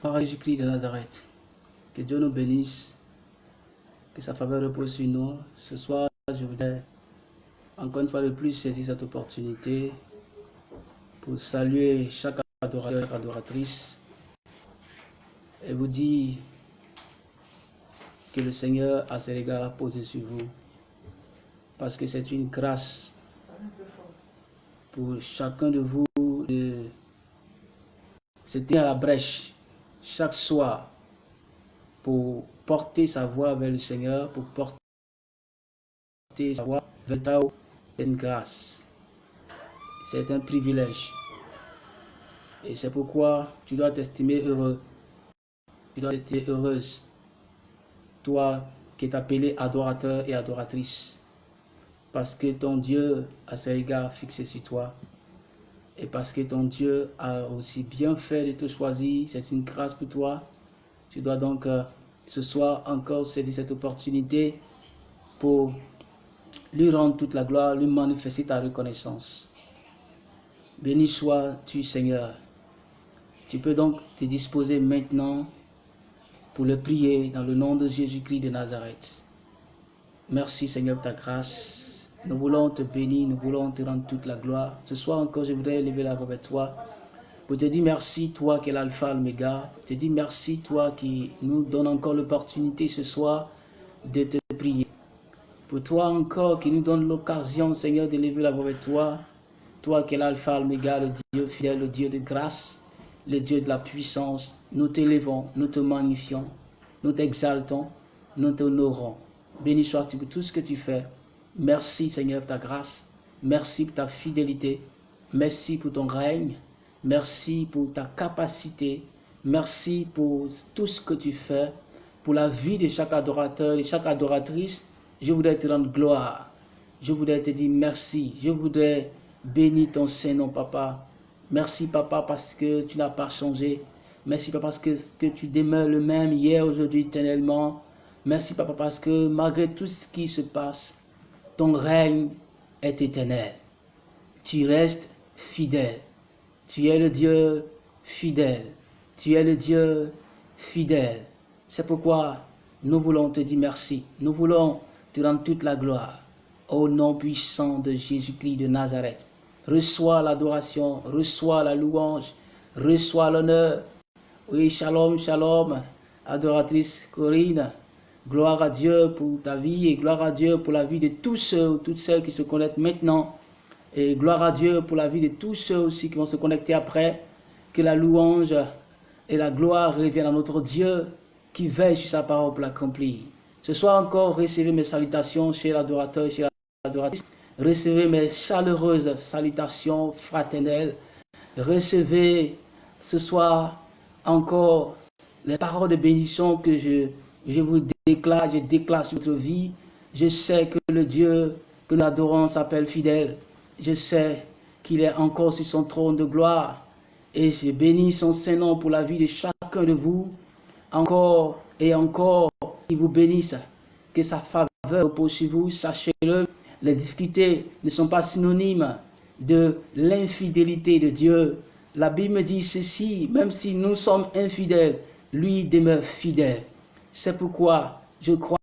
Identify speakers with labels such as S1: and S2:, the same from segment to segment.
S1: Par Jésus-Christ de Nazareth, que Dieu nous bénisse, que sa faveur repose sur nous. Ce soir, je voudrais encore une fois de plus saisir cette opportunité pour saluer chaque adorateur, adoratrice et vous dire que le Seigneur à ses regards a posé sur vous. Parce que c'est une grâce pour chacun de vous de se tenir à la brèche chaque soir pour porter sa voix vers le Seigneur, pour porter sa voix vers Tao. C'est une grâce. C'est un privilège. Et c'est pourquoi tu dois t'estimer heureux. Tu dois t'estimer heureuse. Toi qui es appelé adorateur et adoratrice. Parce que ton Dieu a ses regards fixés sur toi. Et parce que ton Dieu a aussi bien fait de te choisir. C'est une grâce pour toi. Tu dois donc euh, ce soir encore saisir cette opportunité pour lui rendre toute la gloire, lui manifester ta reconnaissance. Béni sois-tu Seigneur. Tu peux donc te disposer maintenant pour le prier dans le nom de Jésus-Christ de Nazareth. Merci Seigneur pour ta grâce. Nous voulons te bénir, nous voulons te rendre toute la gloire. Ce soir encore, je voudrais lever la voix vers toi pour te dire merci, toi qui es l'alpha, l'oméga. Te dire merci, toi qui nous donne encore l'opportunité ce soir de te prier. Pour toi encore qui nous donne l'occasion, Seigneur, de lever la voix vers toi. Toi qui es l'alpha, l'oméga, le Dieu fidèle, le Dieu de grâce, le Dieu de la puissance. Nous t'élevons, nous te magnifions, nous t'exaltons, nous t'honorons. Béni sois-tu pour tout ce que tu fais. Merci Seigneur pour ta grâce. Merci pour ta fidélité. Merci pour ton règne. Merci pour ta capacité. Merci pour tout ce que tu fais. Pour la vie de chaque adorateur et chaque adoratrice. Je voudrais te rendre gloire. Je voudrais te dire merci. Je voudrais bénir ton Saint-Nom, Papa. Merci, Papa, parce que tu n'as pas changé. Merci, Papa, parce que, que tu demeures le même hier, aujourd'hui, éternellement. Merci, Papa, parce que malgré tout ce qui se passe, ton règne est éternel. Tu restes fidèle. Tu es le Dieu fidèle. Tu es le Dieu fidèle. C'est pourquoi nous voulons te dire merci. Nous voulons te rendre toute la gloire. Au nom puissant de Jésus-Christ de Nazareth. Reçois l'adoration, reçois la louange, reçois l'honneur. Oui, shalom, shalom, adoratrice Corinne. Gloire à Dieu pour ta vie et gloire à Dieu pour la vie de tous ceux, toutes celles qui se connectent maintenant. Et gloire à Dieu pour la vie de tous ceux aussi qui vont se connecter après. Que la louange et la gloire reviennent à notre Dieu qui veille sur sa parole pour l'accomplir. Ce soir encore, recevez mes salutations chez l'adorateur et chez l'adoratrice. Recevez mes chaleureuses salutations fraternelles. Recevez ce soir encore les paroles de bénédiction que je, je vous déclare, je déclare sur votre vie. Je sais que le Dieu que nous adorons s'appelle fidèle. Je sais qu'il est encore sur son trône de gloire. Et je bénis son Saint-Nom pour la vie de chacun de vous. Encore et encore, qu'il vous bénisse. Que sa faveur repose sur vous. Sachez-le, les difficultés ne sont pas synonymes de l'infidélité de Dieu. La Bible dit ceci, même si nous sommes infidèles, lui demeure fidèle. C'est pourquoi je crois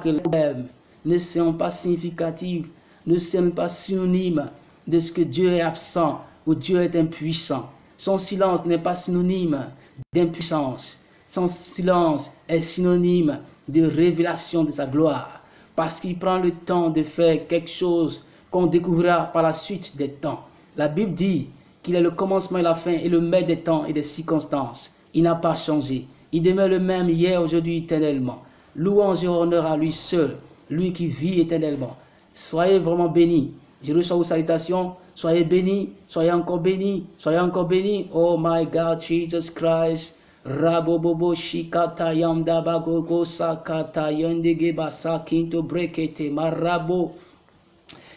S1: que les problèmes ne sont pas significatifs, ne sont pas synonymes de ce que Dieu est absent ou Dieu est impuissant. Son silence n'est pas synonyme d'impuissance. Son silence est synonyme de révélation de sa gloire. Parce qu'il prend le temps de faire quelque chose qu'on découvrira par la suite des temps. La Bible dit qu'il est le commencement et la fin et le maître des temps et des circonstances. Il n'a pas changé. Il demeure le même hier, aujourd'hui, éternellement. Louange et honneur à lui seul, lui qui vit éternellement. Soyez vraiment bénis. Je reçois vos salutations. Soyez bénis, soyez encore bénis, soyez encore bénis. Oh my God, Jesus Christ. Rabobobo shikata yamda bagogo sakata yondege basa kinto brekete marabo.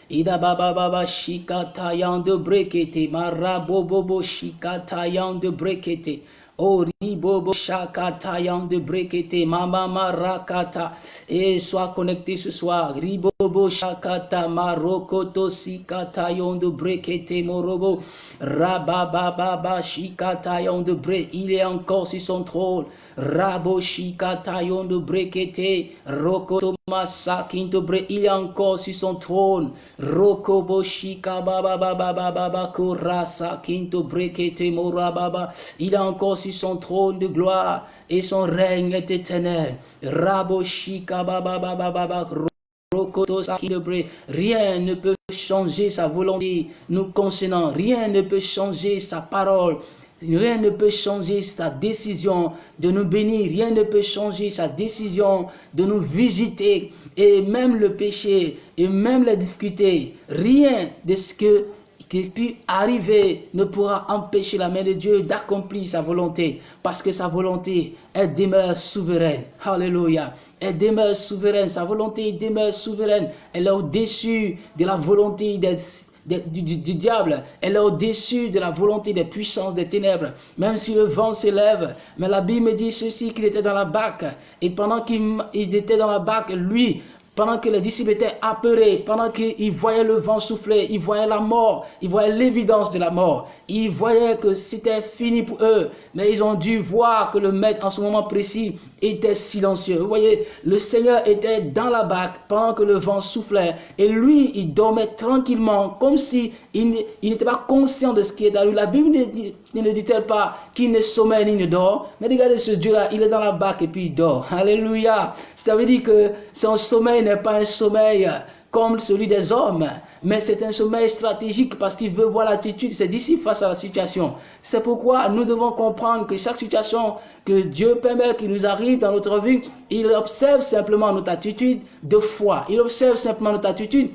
S1: Ida baba baba shikata yande brekete marabo bobo shikata yande brekete. Oh, ribobo shakata de brekete, mama marakata. Et sois connecté ce soir. Ribobo shakata marokoto sikata de brekete morobo. Rabababa shikata de bre. Il est encore sur son trône. Rabo shikata de brekete. Rokoto masakinto bre. Il est encore sur son trône. Rokobo shika baba baba baba kurasa kinto brekete morababa. Il est encore sur son trône de gloire et son règne est éternel. Raboshika baba baba baba Rien ne peut changer sa volonté nous concernant. Rien ne peut changer sa parole. Rien ne peut changer sa décision de nous bénir. Rien ne peut changer sa décision de nous visiter. Et même le péché, et même les difficultés, rien de ce que qui peut arriver ne pourra empêcher la main de Dieu d'accomplir sa volonté, parce que sa volonté, elle demeure souveraine. Alléluia. Elle demeure souveraine, sa volonté demeure souveraine. Elle est au-dessus de la volonté du, diable. Elle est au-dessus de la volonté des puissances des ténèbres. Même si le vent s'élève. Mais la Bible dit ceci, qu'il était dans la barque. Et pendant qu'il était dans la barque, lui, pendant que les disciples étaient apeurés, pendant qu'ils voyaient le vent souffler, ils voyaient la mort, ils voyaient l'évidence de la mort, ils voyaient que c'était fini pour eux, mais ils ont dû voir que le maître en ce moment précis était silencieux. Vous voyez, le Seigneur était dans la barque pendant que le vent soufflait, et lui, il dormait tranquillement, comme si il, n'était pas conscient de ce qui est dans lui. La Bible ne dit-elle pas qu'il ne sommeille ni ne dort, mais regardez ce Dieu-là, il est dans la barque et puis il dort. Alléluia. Ça veut dire que son sommeil n'est pas un sommeil comme celui des hommes, mais c'est un sommeil stratégique parce qu'il veut voir l'attitude de ses disciples face à la situation. C'est pourquoi nous devons comprendre que chaque situation que Dieu permet qu'il nous arrive dans notre vie, il observe simplement notre attitude de foi. Il observe simplement notre attitude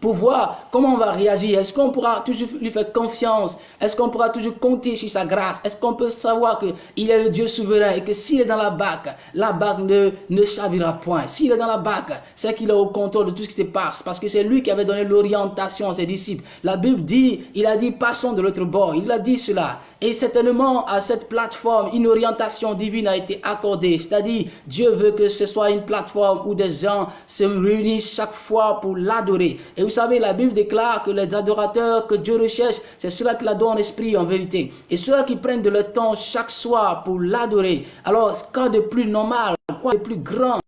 S1: pour voir comment on va réagir. Est-ce qu'on pourra toujours lui faire confiance? Est-ce qu'on pourra toujours compter sur sa grâce? Est-ce qu'on peut savoir qu'il est le Dieu souverain et que s'il est dans la barque, la barque ne, ne point? S'il est dans la barque, c'est qu'il est au contrôle de tout ce qui se passe parce que c'est lui qui avait donné l'orientation à ses disciples. La Bible dit, il a dit passons de l'autre bord. Il a dit cela. Et certainement à cette plateforme, une orientation divine a été accordée. C'est-à-dire, Dieu veut que ce soit une plateforme où des gens se réunissent chaque fois pour l'adorer. Et vous savez, la Bible déclare que les adorateurs que Dieu recherche, c'est ceux-là qui l'adorent en esprit, en vérité. Et ceux-là qui prennent de leur temps chaque soir pour l'adorer. Alors, quoi de plus normal, quoi de plus grand,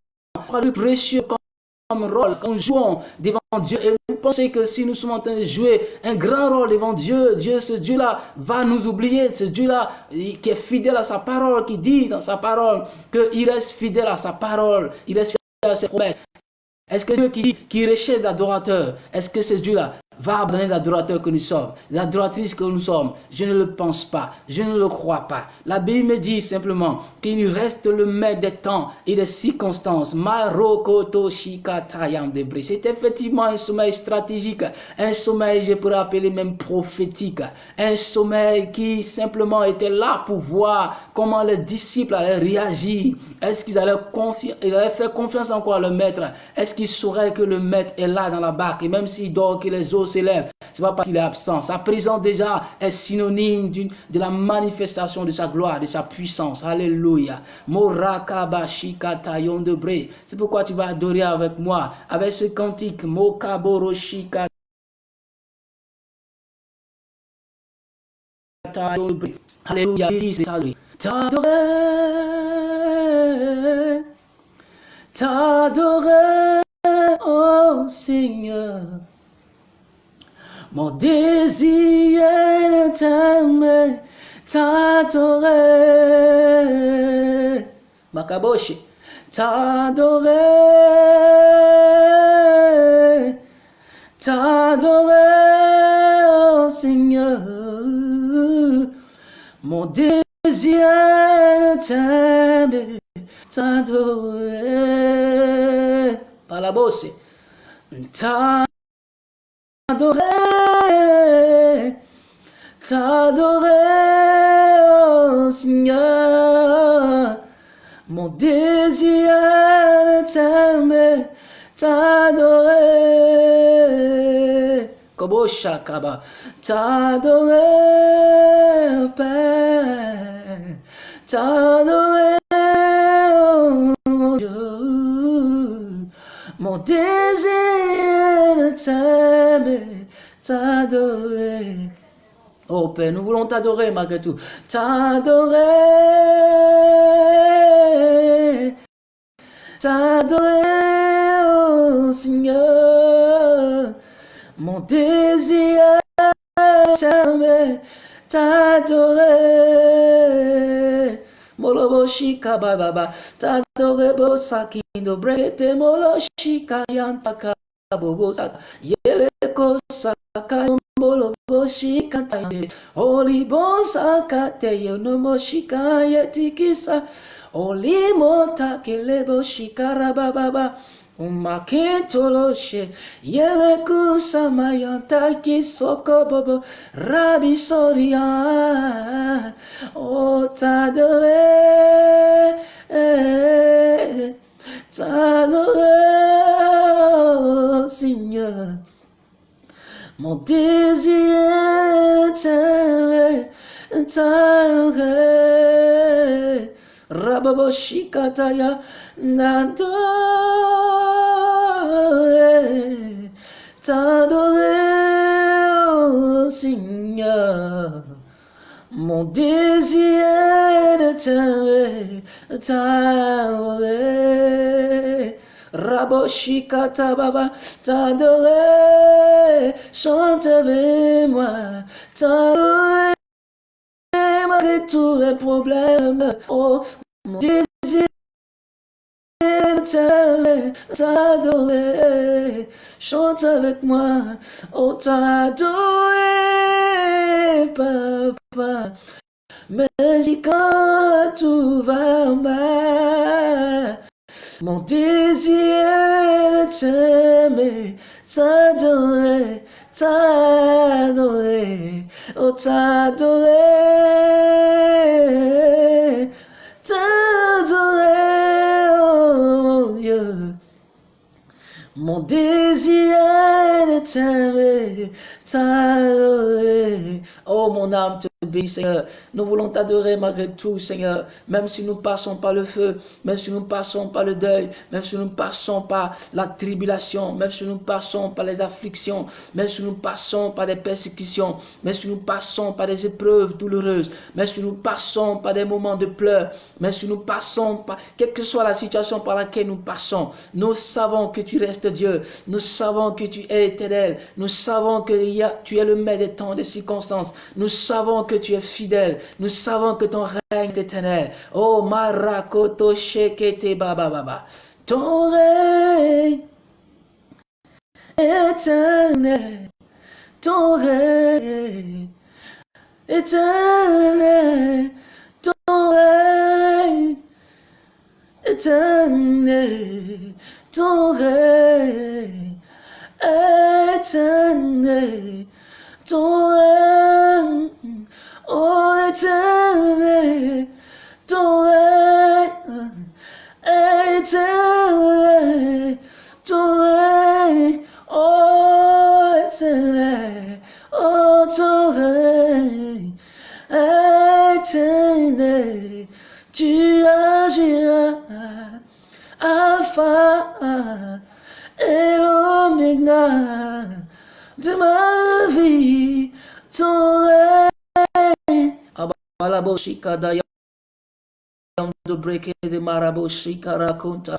S1: quoi de plus précieux rôle, quand nous devant Dieu. Et vous pensez que si nous sommes en train de jouer un grand rôle devant Dieu, Dieu, ce Dieu-là va nous oublier. Ce Dieu-là qui est fidèle à sa parole, qui dit dans sa parole qu'il reste fidèle à sa parole, il reste fidèle à ses promesses. Est-ce que Dieu qui dit qu'il recherche l'adorateur, est-ce que c'est Dieu-là va abandonner l'adorateur que nous sommes, l'adoratrice que nous sommes. Je ne le pense pas, je ne le crois pas. La Bible me dit simplement qu'il reste le maître des temps et des circonstances. C'est effectivement un sommeil stratégique, un sommeil, je pourrais appeler même prophétique, un sommeil qui simplement était là pour voir comment les disciples allaient réagir. Est-ce qu'ils allaient, allaient, faire confiance encore à le maître? Est-ce qu'ils sauraient que le maître est là dans la barque? Et même s'il dort, que les autres s'élève. C'est pas parce qu'il est absent. Sa présence déjà est synonyme de la manifestation de sa gloire, de sa puissance. Alléluia. C'est pourquoi tu vas adorer avec moi, avec ce cantique. Mokaboroshika. Alléluia. T'adorer, t'adorer, oh Seigneur. Mon désir est t'aimer, t'adorer. Makaboshi, t'adorer, t'adorer, oh Seigneur. Mon désir est t'aimer, t'adorer. Par la bosse, t'adorer t'adorer, t'adorer, oh Seigneur. Mon désir est t'aimer, t'adorer. Koboshakaba, t'adorer, Père, t'adorer, oh. Mon désir de t'aimer, t'adorer. Oh Père, nous voulons t'adorer malgré tout. T'adorer. T'adorer, oh Seigneur. Mon désir t'aimer, t'adorer. Molobo shika baba, t'adorer bo sakindo brete molo shika yantaka bobo saka. Yele ko saka molo bo shika tayande. Holy bon saka te yo no mo shika yetikisa. Holy mota kelebo shika rababa. Umakentoloshe yele kusamayanta kisoko bobo rabi soria o t'adorer t'adorer Seigneur mon désir t'adorer Rababo shikataya n'adorer, t'adorer, oh Seigneur. Mon désir de t'aimer, t'adorer. Rabo shikata baba, t'adorer, chante avec moi, t'adorer tous les problèmes. Oh, mon désir t'aimer, t'adorer. Chante avec moi, oh t'adorer, papa. Mais quand tout va mal, mon désir t'aimer, t'adorer, t'adorer, oh t'adorer, t'adorer, oh mon Dieu. Mon désir de t'aimer, t'adorer. Oh mon âme Seigneur. Nous voulons t'adorer malgré tout Seigneur. Même si nous passons par le feu, même si nous passons par le deuil, même si nous passons par la tribulation, même si nous passons par les afflictions, même si nous passons par des persécutions, même si nous passons par des épreuves douloureuses, même si nous passons par des moments de pleurs, même si nous passons par, quelle que soit la situation par laquelle nous passons, nous savons que tu restes Dieu, nous savons que tu es éternel, nous savons que tu es le maître des temps, des circonstances, nous savons que tu es fidèle, nous savons que ton règne est éternel. Oh Marakoto Shekete Baba Baba. Ton règne éternel, ton règne éternel, ton règne éternel, ton règne éternel, ton règne, oh éternel, ton règne éternel, ton règne, oh éternel, oh ton règne éternel, tu agiras, Alpha et l'Oméga de ma vie, ton. Abalaboshika dayam de breke de maraboshika raconta.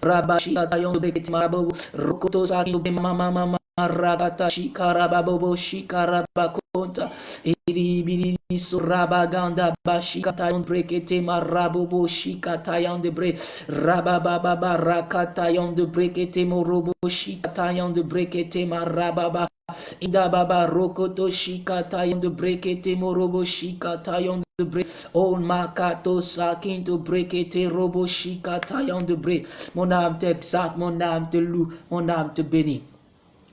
S1: Rabashika dayam de breke marabo. Rokoto saki de mama mama. Ragata shikarababobo shikarabakonta. Iri surabaganda bashikatayon brekete marabobo shikatayon de bre. Rabababa rakatayon de brekete morobo shikatayon de brekete marababa. Ida baba rokoto shikatayon de brekete morobo shikatayon de bre. On makato sakin to brekete robo shikatayon de bre. Mon âme t'exalte, mon âme te loue, mon âme te bénit.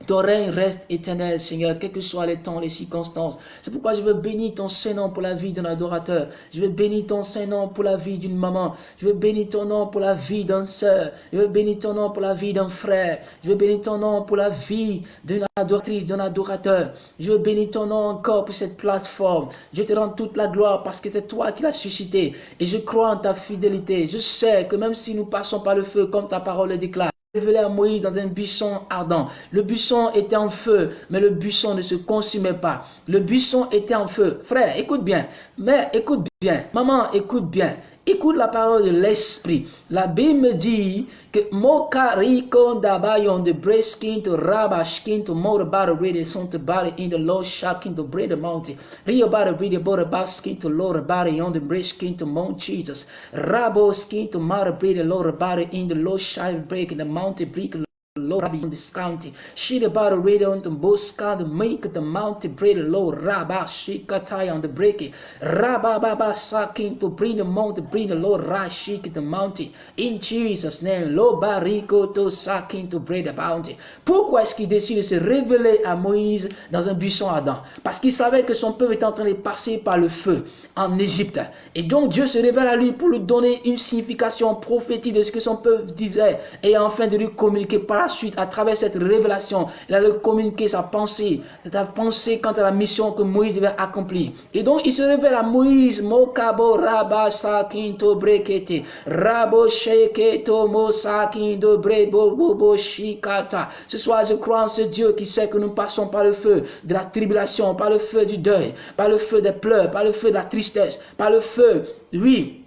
S1: Ton règne reste éternel, Seigneur, quels que soient les temps, les circonstances. C'est pourquoi je veux bénir ton Saint-Nom pour la vie d'un adorateur. Je veux bénir ton Saint-Nom pour la vie d'une maman. Je veux bénir ton nom pour la vie d'un sœur. Je veux bénir ton nom pour la vie d'un frère. Je veux bénir ton nom pour la vie d'une adoratrice, d'un adorateur. Je veux bénir ton nom encore pour cette plateforme. Je te rends toute la gloire parce que c'est toi qui l'as suscité. Et je crois en ta fidélité. Je sais que même si nous passons par le feu, comme ta parole le déclare, à Moïse dans un buisson ardent. Le buisson était en feu, mais le buisson ne se consumait pas. Le buisson était en feu. Frère, écoute bien. Mère, écoute bien. Maman, écoute bien. Écoute la parole de l'esprit. La Bible me dit que Mokari dabayon de breskin to rabashkin to motorbara ready son to body in the low shaking to bread mountain. Rio body ready border baskin to lower body on the breskin to Mount Jesus. Rabo skin to mara bread lower body in the low shine break in the mountain break Lord Rabbi on this county. She the battle radio on the boska the make the mountain bread Lord Rabba Shikatai on the break Rabba Baba Sakin to bring the mountain bring the Lord Rashik the mountain in Jesus name Lord Bariko to Sakin to bread the bounty. Pourquoi est-ce qu'il décide de se révéler à Moïse dans un buisson ardent Parce qu'il savait que son peuple était en train de passer par le feu en Égypte. Et donc Dieu se révèle à lui pour lui donner une signification prophétique de ce que son peuple disait et enfin de lui communiquer par la suite, à travers cette révélation, il allait communiquer sa pensée, sa pensée quant à la mission que Moïse devait accomplir. Et donc, il se révèle à Moïse, Mokabo Rabba Sakinto Brekete, Rabo Sheketo Mosakindo Brebo Shikata. Ce soir, je crois en ce Dieu qui sait que nous passons par le feu de la tribulation, par le feu du deuil, par le feu des pleurs, par le feu de la tristesse, par le feu, oui,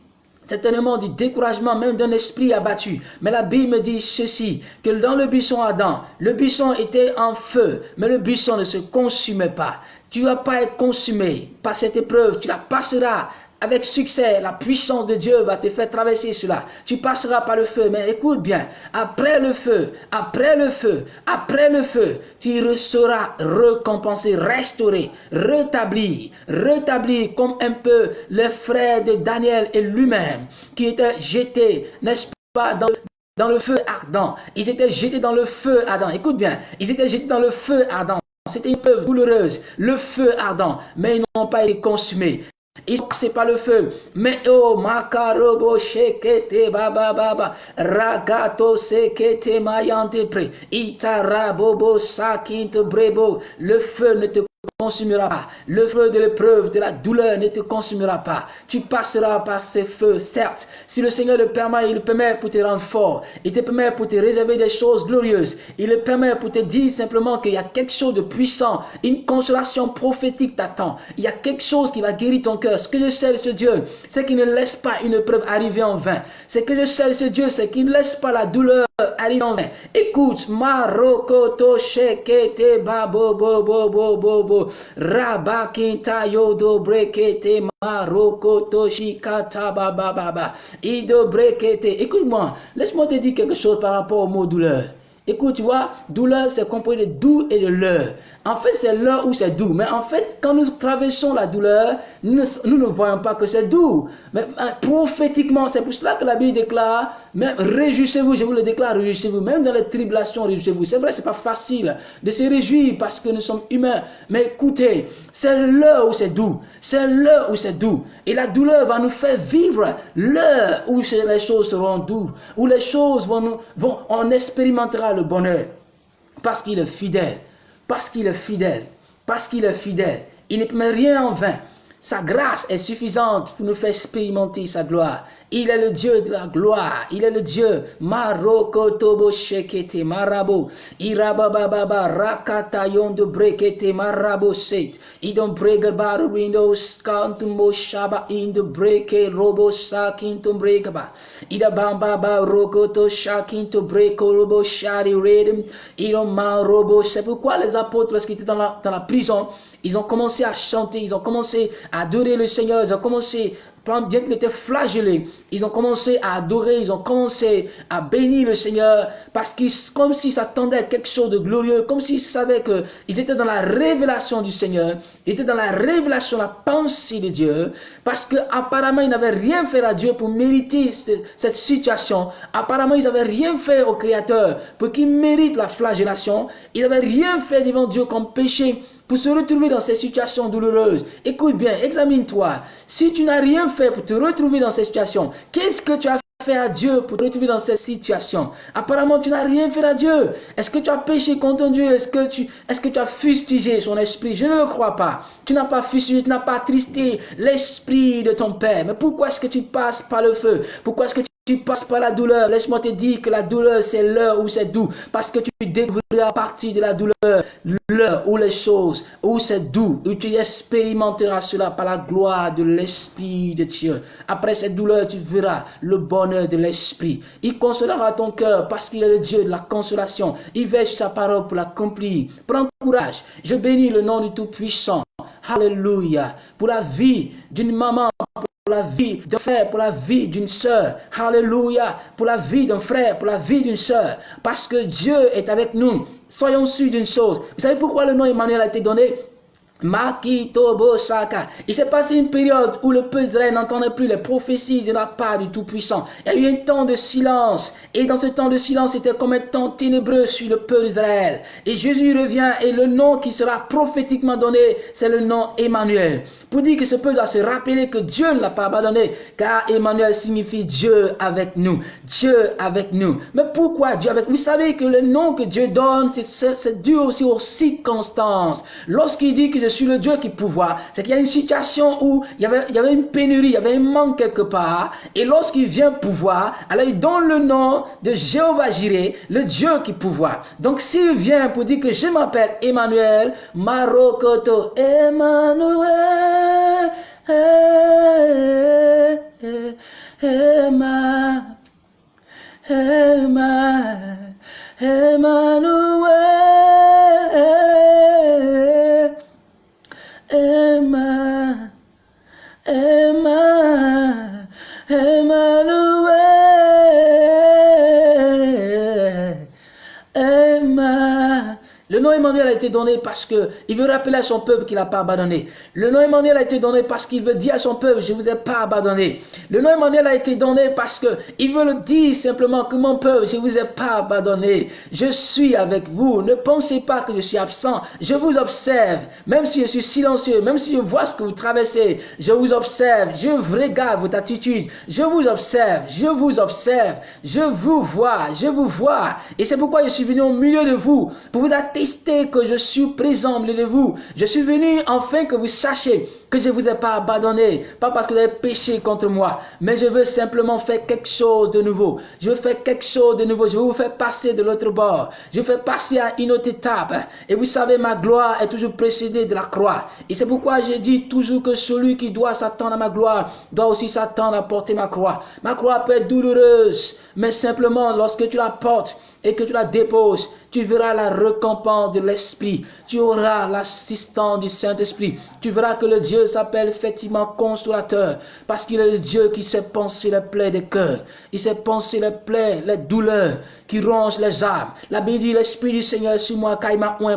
S1: certainement du découragement, même d'un esprit abattu. Mais la Bible me dit ceci, que dans le buisson Adam, le buisson était en feu, mais le buisson ne se consumait pas. Tu ne vas pas être consumé par cette épreuve, tu la passeras avec succès, la puissance de Dieu va te faire traverser cela. Tu passeras par le feu, mais écoute bien, après le feu, après le feu, après le feu, tu seras récompensé, restauré, rétabli, rétabli comme un peu les frères de Daniel et lui-même qui étaient jetés, n'est-ce pas, dans, le feu ardent. Ils étaient jetés dans le feu ardent. Écoute bien, ils étaient jetés dans le feu ardent. C'était une preuve douloureuse, le feu ardent, mais ils n'ont pas été consumés. Et c'est pas le feu. Mais oh, makarobo shekete baba baba. Ragato sekete mayante pre. Itara bobo sakinte brebo. Le feu ne te consumera pas. Le feu de l'épreuve, de la douleur ne te consumera pas. Tu passeras par ces feux, certes. Si le Seigneur le permet, il le permet pour te rendre fort. Il te permet pour te réserver des choses glorieuses. Il le permet pour te dire simplement qu'il y a quelque chose de puissant. Une consolation prophétique t'attend. Il y a quelque chose qui va guérir ton cœur. Ce que je sais de ce Dieu, c'est qu'il ne laisse pas une épreuve arriver en vain. Ce que je sais de ce Dieu, c'est qu'il ne laisse pas la douleur arriver en vain. Écoute, Marokoto Shekete Babo Bobo Bobo Bobo. Rabakinta yodo brekete maroko toshikata baba baba. Ido brekete. Écoute-moi, laisse-moi te dire quelque chose par rapport au mot douleur. Écoute, tu vois, douleur, c'est composé de doux et de l'heure. En fait, c'est l'heure où c'est doux. Mais en fait, quand nous traversons la douleur, nous ne, voyons pas que c'est doux. Mais hein, prophétiquement, c'est pour cela que la Bible déclare, réjouissez-vous, je vous le déclare, réjouissez-vous. Même dans les tribulations, réjouissez-vous. C'est vrai, c'est pas facile de se réjouir parce que nous sommes humains. Mais écoutez, c'est l'heure où c'est doux. C'est l'heure où c'est doux. Et la douleur va nous faire vivre l'heure où les choses seront douces, où les choses vont nous, vont, on expérimentera le bonheur. Parce qu'il est fidèle. Parce qu'il est fidèle. Parce qu'il est fidèle. Il ne met rien en vain. Sa grâce est suffisante pour nous faire expérimenter sa gloire. Il est le Dieu de la gloire. Il est le Dieu. Maroko tobo shekete marabo. Irabababa rakata yondo brekete marabo set. Idon brega baru windows kantum mo shaba in the breke robo sakintum bregaba. Ida bamba ba rokoto shakinto breko robo shari redem. Idon ma robo. C'est pourquoi les apôtres, lorsqu'ils étaient dans la, dans la prison, ils ont commencé à chanter, ils ont commencé à adorer le Seigneur, ils ont commencé bien qu'ils étaient flagellés, ils ont commencé à adorer, ils ont commencé à bénir le Seigneur, parce qu'ils, comme s'ils s'attendaient à quelque chose de glorieux, comme s'ils savaient qu'ils étaient dans la révélation du Seigneur, ils étaient dans la révélation, la pensée de Dieu, parce qu'apparemment ils n'avaient rien fait à Dieu pour mériter cette situation. Apparemment ils n'avaient rien fait au Créateur pour qu'il mérite la flagellation. Ils n'avaient rien fait devant Dieu comme péché pour se retrouver dans ces situations douloureuses. Écoute bien, examine-toi. Si tu n'as rien fait pour te retrouver dans ces situations, qu'est-ce que tu as fait à Dieu pour te retrouver dans cette situation Apparemment, tu n'as rien fait à Dieu. Est-ce que tu as péché contre Dieu? Est-ce que, tu, est que tu as fustigé son esprit? Je ne le crois pas. Tu n'as pas fustigé, tu n'as pas attristé l'esprit de ton Père. Mais pourquoi est-ce que tu passes par le feu? Pourquoi est-ce que tu tu passes par la douleur. Laisse-moi te dire que la douleur, c'est l'heure où c'est doux. Parce que tu découvriras à partir de la douleur l'heure où les choses, où c'est doux, où tu expérimenteras cela par la gloire de l'Esprit de Dieu. Après cette douleur, tu verras le bonheur de l'Esprit. Il consolera ton cœur parce qu'il est le Dieu de la consolation. Il veille sa parole pour l'accomplir. Prends courage. Je bénis le nom du Tout-Puissant. Alléluia. Pour la vie d'une maman, la vie d'un frère, pour la vie d'une sœur. Alléluia. Pour la vie d'un frère, pour la vie d'une sœur. Parce que Dieu est avec nous. Soyons sûrs d'une chose. Vous savez pourquoi le nom Emmanuel a été donné? Il s'est passé une période où le peuple d'Israël n'entendait plus les prophéties de la part du Tout-Puissant. Il y a eu un temps de silence. Et dans ce temps de silence, c'était comme un temps ténébreux sur le peuple d'Israël. Et Jésus revient et le nom qui sera prophétiquement donné, c'est le nom Emmanuel. Pour dire que ce peuple doit se rappeler que Dieu ne l'a pas abandonné. Car Emmanuel signifie Dieu avec nous. Dieu avec nous. Mais pourquoi Dieu avec nous? Vous savez que le nom que Dieu donne, c'est dû aussi aux circonstances. Lorsqu'il dit que je suis le Dieu qui pouvoir. C'est qu'il y a une situation où il y, avait, une pénurie, il y avait un manque quelque part. Et lorsqu'il vient pouvoir, alors il donne le nom de Jéhovah Jireh, le Dieu qui pouvoir. Donc s'il vient pour dire que je m'appelle Emmanuel, Marokoto, Emmanuel, Emmanuel, Emmanuel. Emma, Emma, Emmanuel, donné parce qu'il veut rappeler à son peuple qu'il n'a pas abandonné. Le nom Emmanuel a été donné parce qu'il veut dire à son peuple, je ne vous ai pas abandonné. Le nom Emmanuel a été donné parce qu'il veut le dire simplement que mon peuple, je ne vous ai pas abandonné. Je suis avec vous. Ne pensez pas que je suis absent. Je vous observe. Même si je suis silencieux, même si je vois ce que vous traversez, je vous observe. Je regarde votre attitude. Je vous observe. Je vous observe. Je vous vois. Je vous vois. Et c'est pourquoi je suis venu au milieu de vous pour vous attester que je suis présent milieu de vous. Je suis venu enfin que vous sachiez que je ne vous ai pas abandonné, pas parce que vous avez péché contre moi, mais je veux simplement faire quelque chose de nouveau. Je veux faire quelque chose de nouveau. Je veux vous faire passer de l'autre bord. Je veux faire passer à une autre étape. Et vous savez, ma gloire est toujours précédée de la croix. Et c'est pourquoi je dis toujours que celui qui doit s'attendre à ma gloire doit aussi s'attendre à porter ma croix. Ma croix peut être douloureuse, mais simplement lorsque tu la portes, et que tu la déposes, tu verras la récompense de l'Esprit. Tu auras l'assistance du Saint-Esprit. Tu verras que le Dieu s'appelle effectivement consolateur parce qu'il est le Dieu qui sait penser les plaies des cœurs. Il sait penser les plaies, les douleurs qui rongent les âmes. La Bible dit l'Esprit du Seigneur sur moi car il m'a pour,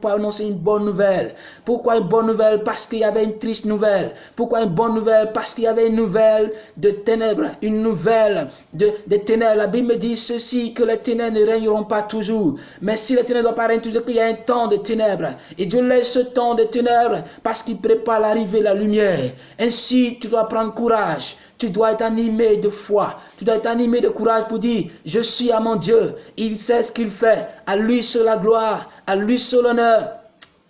S1: pour annoncer une bonne nouvelle. Pourquoi une bonne nouvelle? Parce qu'il y avait une triste nouvelle. Pourquoi une bonne nouvelle? Parce qu'il y avait une nouvelle de ténèbres, une nouvelle de, de ténèbres. La Bible me dit ceci, que les ténèbres ne régneront pas toujours. Mais si les ténèbres pas régner toujours, qu'il y a un temps de ténèbres. Et Dieu laisse ce temps de ténèbres parce qu'il prépare l'arrivée de la lumière. Ainsi, tu dois prendre courage. Tu dois être animé de foi. Tu dois être animé de courage pour dire, je suis à mon Dieu. Il sait ce qu'il fait. À lui seul la gloire, à lui seul l'honneur.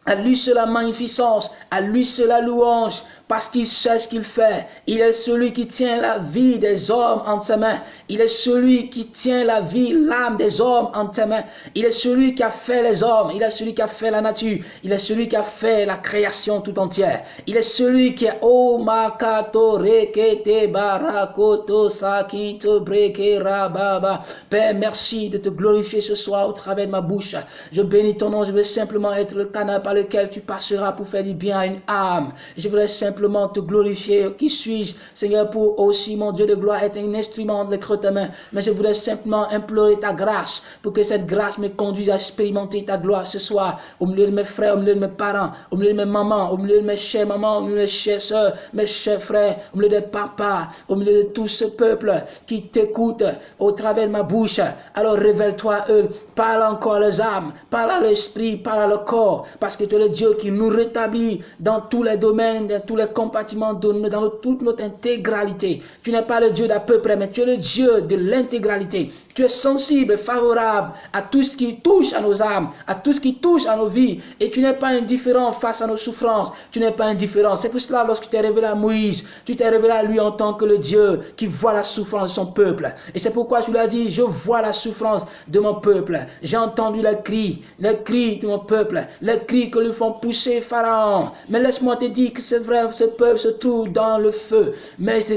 S1: À lui seul la magnificence, à lui seul la louange, parce qu'il sait ce qu'il fait. Il est celui qui tient la vie des hommes entre ses mains. Il est celui qui tient la vie, l'âme des hommes entre ses mains. Il est celui qui a fait les hommes. Il est celui qui a fait la nature. Il est celui qui a fait la création tout entière. Il est celui qui est Oh makato rekete barakoto sakito breke rababa. Père, merci de te glorifier ce soir au travers de ma bouche. Je bénis ton nom. Je veux simplement être le canal par lequel tu passeras pour faire du bien à une âme. Je voudrais simplement simplement te glorifier. Qui suis-je, Seigneur, pour aussi, mon Dieu de gloire, être un instrument de Mais je voudrais simplement implorer ta grâce pour que cette grâce me conduise à expérimenter ta gloire ce soir au milieu de mes frères, au milieu de mes parents, au milieu de mes mamans, au milieu de mes chers mamans, au milieu de mes chères soeurs, mes chers frères, au milieu des papas, au milieu de tout ce peuple qui t'écoute au travers de ma bouche. Alors révèle-toi eux, parle encore les âmes, parle à l'esprit, parle à le corps, parce que tu es le Dieu qui nous rétablit dans tous les domaines, dans tous les compartiments, dans toute notre intégralité. Tu n'es pas le Dieu d'à peu près, mais tu es le Dieu de l'intégralité. Tu es sensible, favorable à tout ce qui touche à nos âmes, à tout ce qui touche à nos vies. Et tu n'es pas indifférent face à nos souffrances. Tu n'es pas indifférent. C'est pour cela, lorsque tu t'es révélé à Moïse, tu t'es révélé à lui en tant que le Dieu qui voit la souffrance de son peuple. Et c'est pourquoi tu lui as dit, je vois la souffrance de mon peuple. J'ai entendu les cris, les cris de mon peuple, les cris que lui font pousser Pharaon. Mais laisse-moi te dire que c'est vrai, ce peuple se trouve dans le feu. Mais ce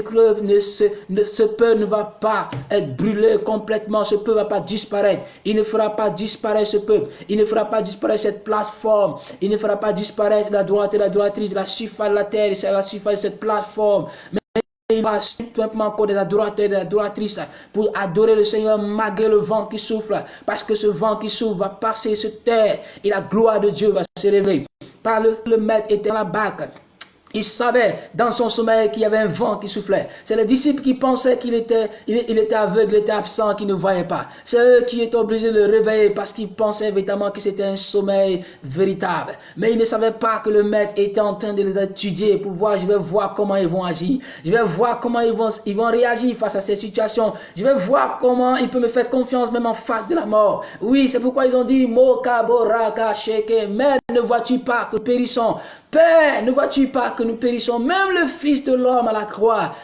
S1: peuple ne va pas être brûlé complètement ce peuple va pas disparaître. Il ne fera pas disparaître ce peuple. Il ne fera pas disparaître cette plateforme. Il ne fera pas disparaître la droite et la droitrice, la surface de la terre, la surface de cette plateforme. Mais il va simplement encore des adorateurs et des adoratrices pour adorer le Seigneur malgré le vent qui souffle. Parce que ce vent qui souffle va passer sur terre et la gloire de Dieu va se révéler. Par le, le maître était dans la barque. Il savait dans son sommeil qu'il y avait un vent qui soufflait. C'est les disciples qui pensaient qu'il était, il, était aveugle, il était absent, qu'il ne voyait pas. C'est eux qui étaient obligés de le réveiller parce qu'ils pensaient évidemment que c'était un sommeil véritable. Mais ils ne savaient pas que le maître était en train de les étudier pour voir, je vais voir comment ils vont agir. Je vais voir comment ils vont, réagir face à ces situations. Je vais voir comment ils peuvent me faire confiance même en face de la mort. Oui, c'est pourquoi ils ont dit, Moka, Boraka, Sheke, mais ne vois-tu pas que périssons Père, ne vois-tu pas que nous périssons Même le Fils de l'homme à la croix?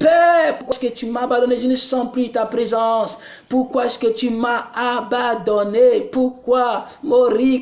S1: Père, pourquoi est-ce que tu m'as abandonné? Je ne sens plus ta présence. Pourquoi est-ce que tu m'as abandonné? Pourquoi? Est-ce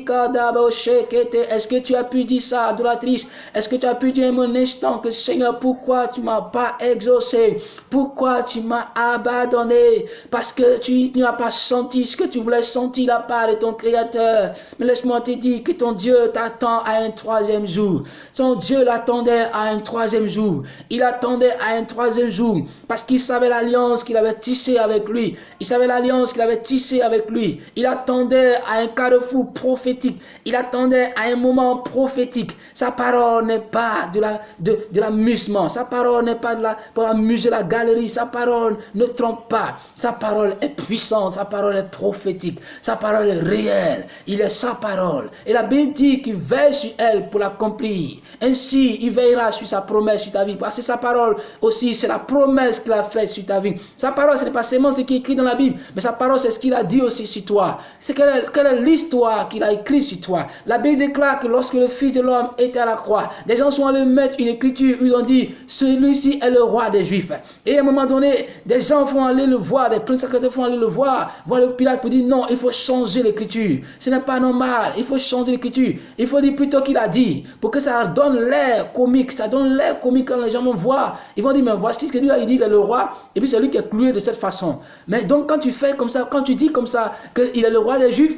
S1: que tu as pu dire ça, adoratrice? Est-ce que tu as pu dire mon instant que Seigneur, pourquoi tu m'as pas exaucé? Pourquoi tu m'as abandonné? Parce que tu n'as pas senti ce que tu voulais sentir la part de ton Créateur. Mais laisse-moi te dire que ton Dieu t'attend à un troisième jour. Ton Dieu l'attendait à un troisième jour. Il attendait à un troisième jour, parce qu'il savait l'alliance qu'il avait tissée avec lui. Il savait l'alliance qu'il avait tissée avec lui. Il attendait à un carrefour prophétique. Il attendait à un moment prophétique. Sa parole n'est pas de la de, de l'amusement. Sa parole n'est pas de la pour amuser la galerie. Sa parole ne trompe pas. Sa parole est puissante. Sa parole est prophétique. Sa parole est réelle. Il est sa parole. Et la Bible dit qu'il veille sur elle pour l'accomplir. Ainsi, il veillera sur sa promesse sur ta vie. Parce que sa parole aussi, c'est la promesse qu'il a faite sur ta vie. Sa parole, ce n'est pas seulement ce qui est écrit dans la Bible, mais sa parole, c'est ce qu'il a dit aussi sur toi. C'est quelle, est l'histoire qu'il a écrit sur toi. La Bible déclare que lorsque le Fils de l'homme était à la croix, des gens sont allés mettre une écriture où ils ont dit, celui-ci est le roi des Juifs. Et à un moment donné, des gens vont aller le voir, des princes secrétaires vont aller le voir, voir le Pilate pour dire, non, il faut changer l'écriture. Ce n'est pas normal, il faut changer l'écriture. Il faut dire plutôt qu'il a dit, pour que ça donne l'air comique, ça donne l'air comique quand les gens vont voir. Ils vont dire, mais voici ce que lui a dit, il est le roi, et puis c'est lui qui est cloué de cette façon. Mais donc quand tu fais comme ça, quand tu dis comme ça, qu'il est le roi des Juifs,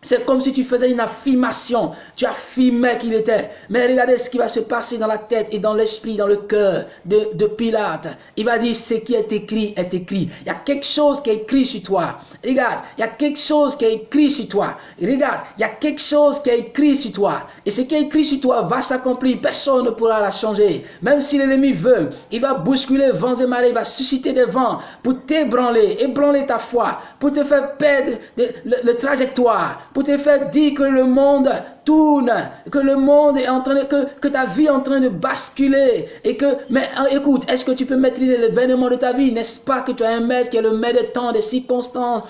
S1: c'est comme si tu faisais une affirmation. Tu affirmais qu'il était. Mais regardez ce qui va se passer dans la tête et dans l'esprit, dans le cœur de, de, Pilate. Il va dire ce qui est écrit est écrit. Il y a quelque chose qui est écrit sur toi. Regarde, il y a quelque chose qui est écrit sur toi. Regarde, il y a quelque chose qui est écrit sur toi. Et ce qui est écrit sur toi va s'accomplir. Personne ne pourra la changer. Même si l'ennemi veut, il va bousculer vents et marées. Il va susciter des vents pour t'ébranler, ébranler ta foi, pour te faire perdre le, le trajectoire pour te faire dire que le monde tourne, que le monde est en train que, que ta vie est en train de basculer. Et que, mais hein, écoute, est-ce que tu peux maîtriser l'événement de ta vie? N'est-ce pas que tu as un maître qui est le maître des temps, des circonstances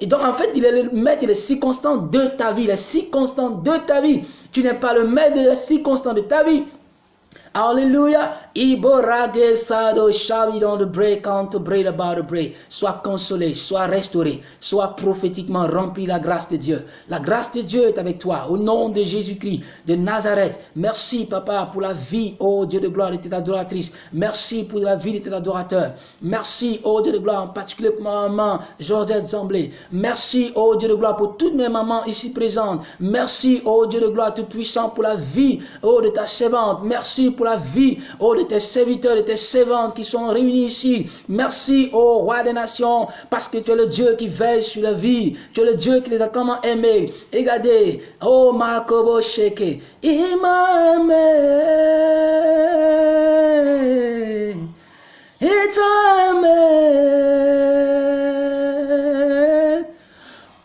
S1: Et donc en fait, il est le maître des circonstances de ta vie, les circonstances de ta vie. Tu n'es pas le maître des circonstances de ta vie. Alléluia. Sois consolé, sois restauré, sois prophétiquement rempli la grâce de Dieu. La grâce de Dieu est avec toi. Au nom de Jésus-Christ de Nazareth. Merci, Papa, pour la vie, oh Dieu de gloire, de tes adoratrices. Merci pour la vie de tes adorateurs. Merci, oh Dieu de gloire, en particulier pour ma maman, Georgette Zamblé. Merci, oh Dieu de gloire, pour toutes mes mamans ici présentes. Merci, oh Dieu de gloire tout puissant, pour la vie, oh de ta servante. Merci pour la vie, oh, de tes serviteurs, de tes servantes qui sont réunis ici. Merci, oh, roi des nations, parce que tu es le Dieu qui veille sur la vie. Tu es le Dieu qui les a tellement aimés. Regardez, oh, Makobo Sheke, il m'a aimé. Il t'a aimé.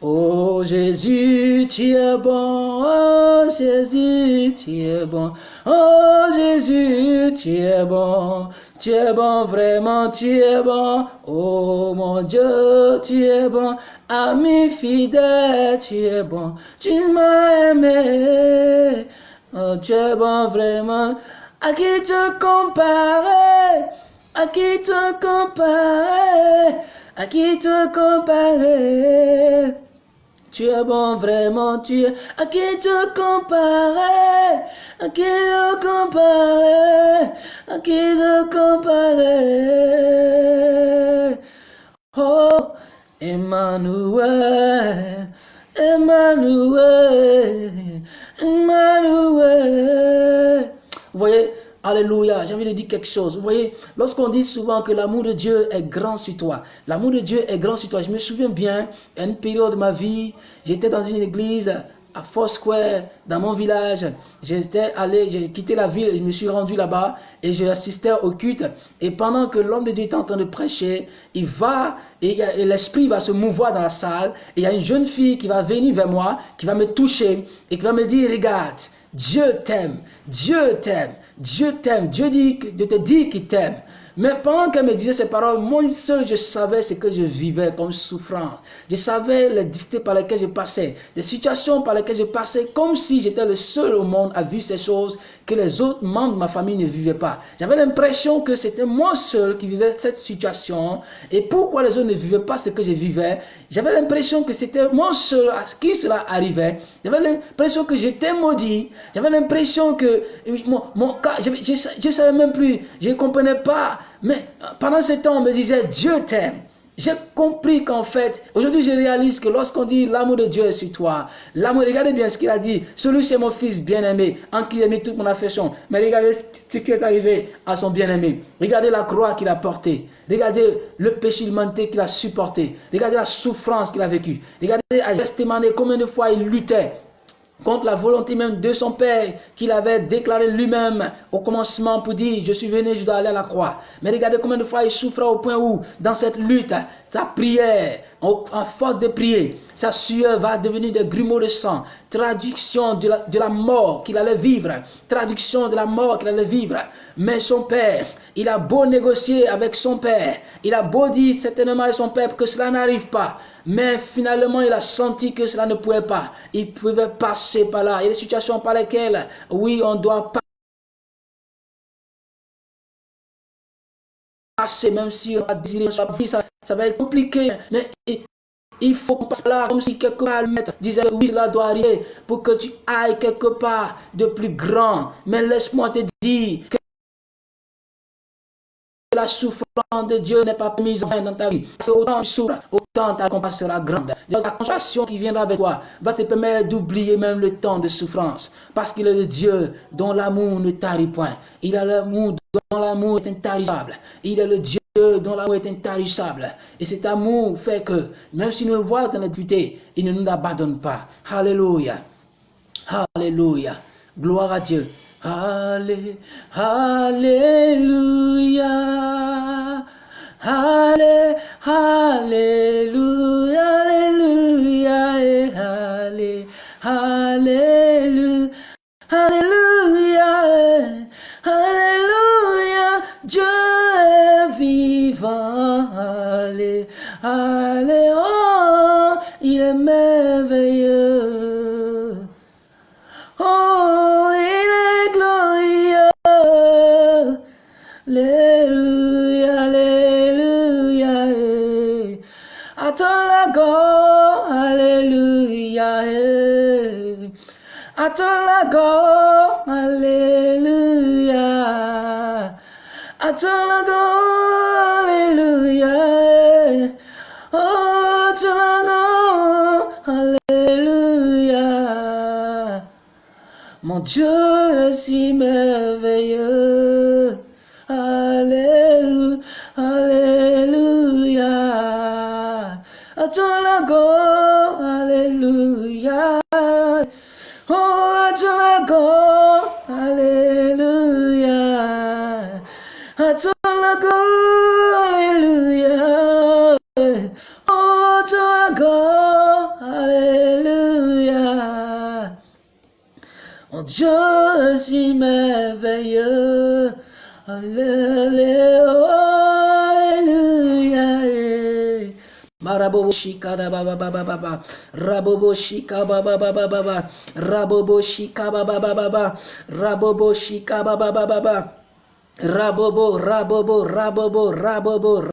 S1: Oh Jésus, tu es bon. Oh Jésus, tu es bon. Oh Jésus, tu es bon. Tu es bon, vraiment, tu es bon. Oh mon Dieu, tu es bon. Ami fidèle, tu es bon. Tu m'as aimé. Oh, tu es bon, vraiment. À qui te comparer? À qui te comparer? À qui te comparer? Tu es bon, vraiment, tu es. À qui te comparer? À qui te comparer? À qui te comparer? Oh, Emmanuel, Emmanuel, Emmanuel. Vous voyez, Alléluia, j'ai envie de dire quelque chose. Vous voyez, lorsqu'on dit souvent que l'amour de Dieu est grand sur toi, l'amour de Dieu est grand sur toi. Je me souviens bien, à une période de ma vie, j'étais dans une église à Foursquare, dans mon village. J'étais allé, j'ai quitté la ville, je me suis rendu là-bas et j'ai assisté au culte. Et pendant que l'homme de Dieu est en train de prêcher, il va et, et l'esprit va se mouvoir dans la salle. Et il y a une jeune fille qui va venir vers moi, qui va me toucher et qui va me dire, regarde, Dieu t'aime, Dieu t'aime, Dieu t'aime, Dieu Dieu te dit qu'il t'aime. Mais pendant qu'elle me disait ces paroles, moi seul, je savais ce que je vivais comme souffrance. Je savais les difficultés par lesquelles je passais, les situations par lesquelles je passais, comme si j'étais le seul au monde à vivre ces choses que les autres membres de ma famille ne vivaient pas. J'avais l'impression que c'était moi seul qui vivais cette situation. Et pourquoi les autres ne vivaient pas ce que je vivais? J'avais l'impression que c'était moi qui cela arrivait. J'avais l'impression que j'étais maudit. J'avais l'impression que mon, je ne savais même plus, je ne comprenais pas mais pendant ce temps, on me disait, Dieu t'aime. J'ai compris qu'en fait, aujourd'hui je réalise que lorsqu'on dit l'amour de Dieu est sur toi, l'amour, regardez bien ce qu'il a dit, celui c'est mon fils bien-aimé, en qui j'ai mis toute mon affection. Mais regardez ce qui est arrivé à son bien-aimé. Regardez la croix qu'il a portée. Regardez le péché humanité qu'il a supporté. Regardez la souffrance qu'il a vécue. Regardez à Gethsemane combien de fois il luttait contre la volonté même de son Père qu'il avait déclaré lui-même au commencement pour dire je suis venu, je dois aller à la croix. Mais regardez combien de fois il souffrait au point où dans cette lutte, sa prière, en, force de prier, sa sueur va devenir des grumeaux de sang. Traduction de la mort qu'il allait vivre. Traduction de la mort qu'il allait vivre. Mais son Père, il a beau négocier avec son Père. Il a beau dire certainement à son Père que cela n'arrive pas. Mais finalement, il a senti que cela ne pouvait pas. Il pouvait passer par là. Il y a des situations par lesquelles, oui, on doit passer, même si on a désiré ça, ça va être compliqué. Mais il faut passer là comme si quelque part le maître disait oui cela doit arriver pour que tu ailles quelque part de plus grand. Mais laisse-moi te dire que la souffrance de Dieu n'est pas mise en dans ta vie. Parce autant tu autant ta compassion sera grande. Donc la compassion qui viendra avec toi va te permettre d'oublier même le temps de souffrance. Parce qu'il est le Dieu dont l'amour ne tarit point. Il a l'amour dont l'amour est intarissable. Il est le Dieu dont l'amour est intarissable. Et cet amour fait que, même si nous le voyons dans la il ne nous abandonne pas. Alléluia. Alléluia. Gloire à Dieu. Alléluia. Allé, Alléluia, Alléluia, Allé, Alléluia, Alléluia, Alléluia, Dieu est vivant, Allé, Allé, oh, il est merveilleux. Go, Alléluia. Attends la go. Attends la go, Alléluia. Mon Dieu est si merveilleux. Ajolago, hallelujah. Oh, Ajolago, hallelujah. Ajolago, hallelujah. Oh, Ajolago, hallelujah. En Dieu, j'y merveilleux. Hallelujah. Rabobo Shika ba ba ba Rabobo Shika ba. Baba ba, Rabobo Shika ba ba. Baba Rabobo Shika ba ba ba. Rabobo Rabobo Rabobo Rabobo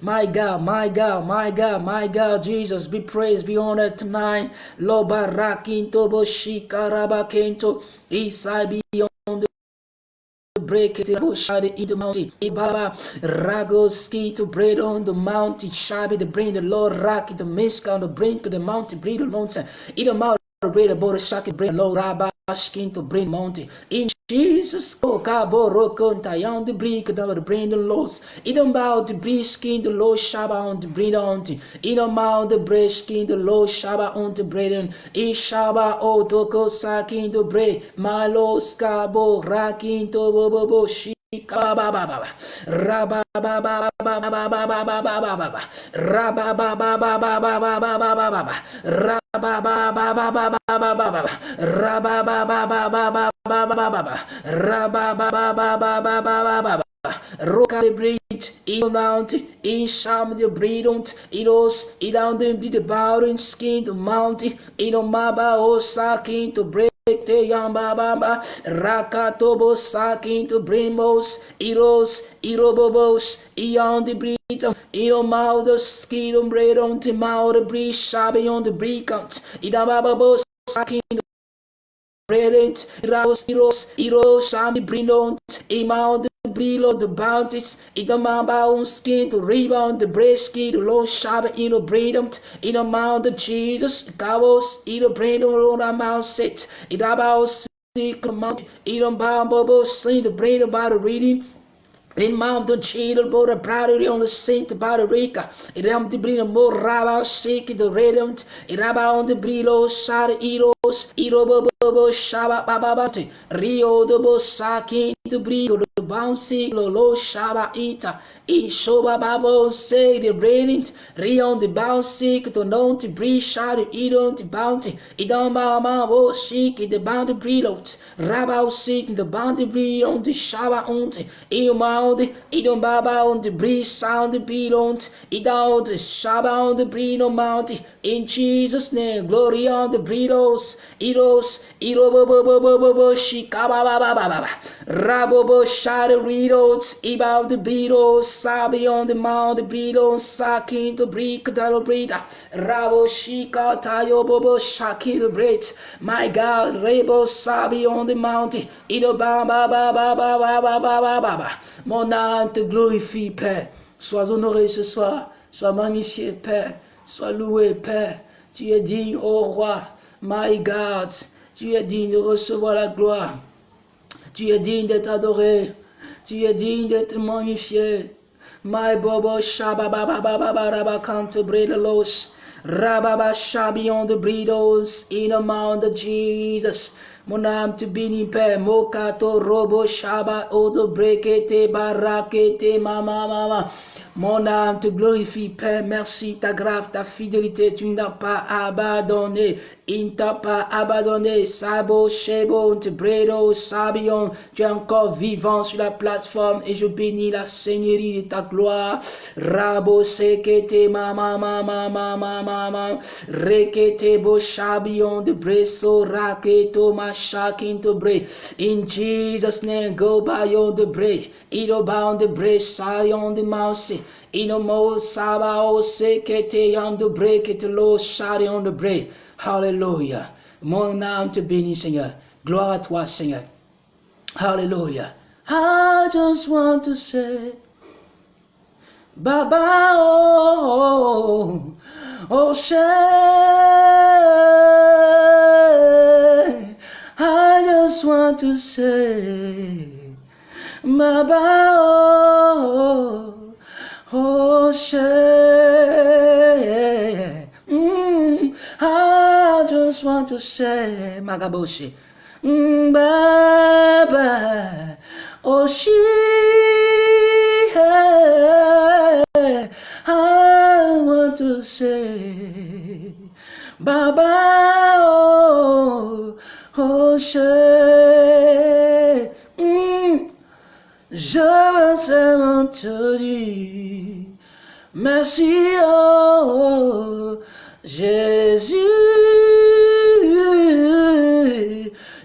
S1: My God, my God, my God, my God, Jesus, be praised, be honored tonight. Loba rakinto boshika rabakento. Isai beyond break it shade in the mountain. Ibaba Ragoski to bread on the mountain. Shabi the brain, the Lord rock the mist on the brink of the mountain. Breathe alone. In the mouth bread about the shaki brain low rabba skin to brain mountain. In Jesus, o caboro cantaião de brinca da brinde los, e não mal de briskin de los chaba on de brinde onte, e não mal de briskin de los chaba on de breden, e chaba o toco saquin de bre, malos cabo raquin to bobo Rabba Rocalibrate, inland, insham the brilliant, ilos, inland the bowing skin, the mountain, inomaba, osakin to break. Te yamba bamba rakatobo sakin to brimos iros irobobos ion the briton ion mouth the skin on bread on the mouth the on the bricant idambabos sakin Relent, Iraos, Iros, Iros, Shami, Brillant, Imount, Brilo, the Bounties, Idamamba, Unskin, the Rebound, the Bresky, the Low Shab, Ino, Brillant, In Amount, Jesus, Davos, Ino, Brillant, Rona, Mount, Set, Idabaos, Sick, Mount, Ino, Bambobo, Sin, the Brain about the reading. In Mount the Chidal, but a priority on the Saint Barbarica. It am the bring a more rabba, shake the radiant. It about the brillo, shar, iro, Irobobo Shaba Bababate Rio de Bosaki de Brio de Bouncy Lolo Shaba Ita. Ishoba Babo Say the Rion de Bouncy to Known to Brisha de Idon de Bounty. Idon Bama Bo Seek the Bound de Brilot Rabao the Bound de Brion de Shaba Ont Ilmound Idon Baba on the Bris Sound de Bilont Idon de Shaba on the Brino Mountain In Jesus' name, glory on the Britos, Eros, Erobobobobobobo, Shikababababa, Rabobo, Shadoritos, Ibao the Britos, Sabi on the Mount, the Britos, Sakin the Brick, Dalo Brita, Rabo Shika, Tayo Bobo, Shaki the Brit, my God, Rebo, Sabi on the Mountain, Ido Baba, Baba, Baba, Baba, Baba, Baba, mon âme te glorifie, Père. Sois honoré ce soir, sois magnifié, Père. Sois loué, Père. Tu es digne, ô roi. My God. Tu es digne de recevoir la gloire. Tu es digne d'être adoré. Tu es digne d'être magnifié. My bobo shaba baba baba baba can't break the loss. Rababa shabi on the breedos in the mount of Jesus. Mon âme te bénit, Père. Mokato robo shaba odo brekete barakete mama mama. Mon âme te glorifie, Père. Merci, ta grâce, ta fidélité. Tu n'as pas abandonné. Il ne t'a pas abandonné. Sabo, Shebo, Bredo, Sabion. Tu es encore vivant sur la plateforme et je bénis la Seigneurie de ta gloire. Rabo, Sekete, Mama, Mama, Mama, Mama. Rekete, Bo, Shabion, de Breso, Raketo, Mashakin, to Bre. In Jesus' name, go by on the break. Ido bound the break, on the mouse. Ino mo saba o sekete on the break it lo shari on the break. Hallelujah. Mon âme te bénit, Seigneur. Gloire à toi, Seigneur. Hallelujah. I just want to say, Baba, oh, oh, oh, say, I just want to say, Baba, oh, oh, say, touché, magaboshi. Mm, Baba, Oshi, hey, I want to say, Baba, oh, Oshi, mm, je veux seulement te dire, merci, oh, Jésus,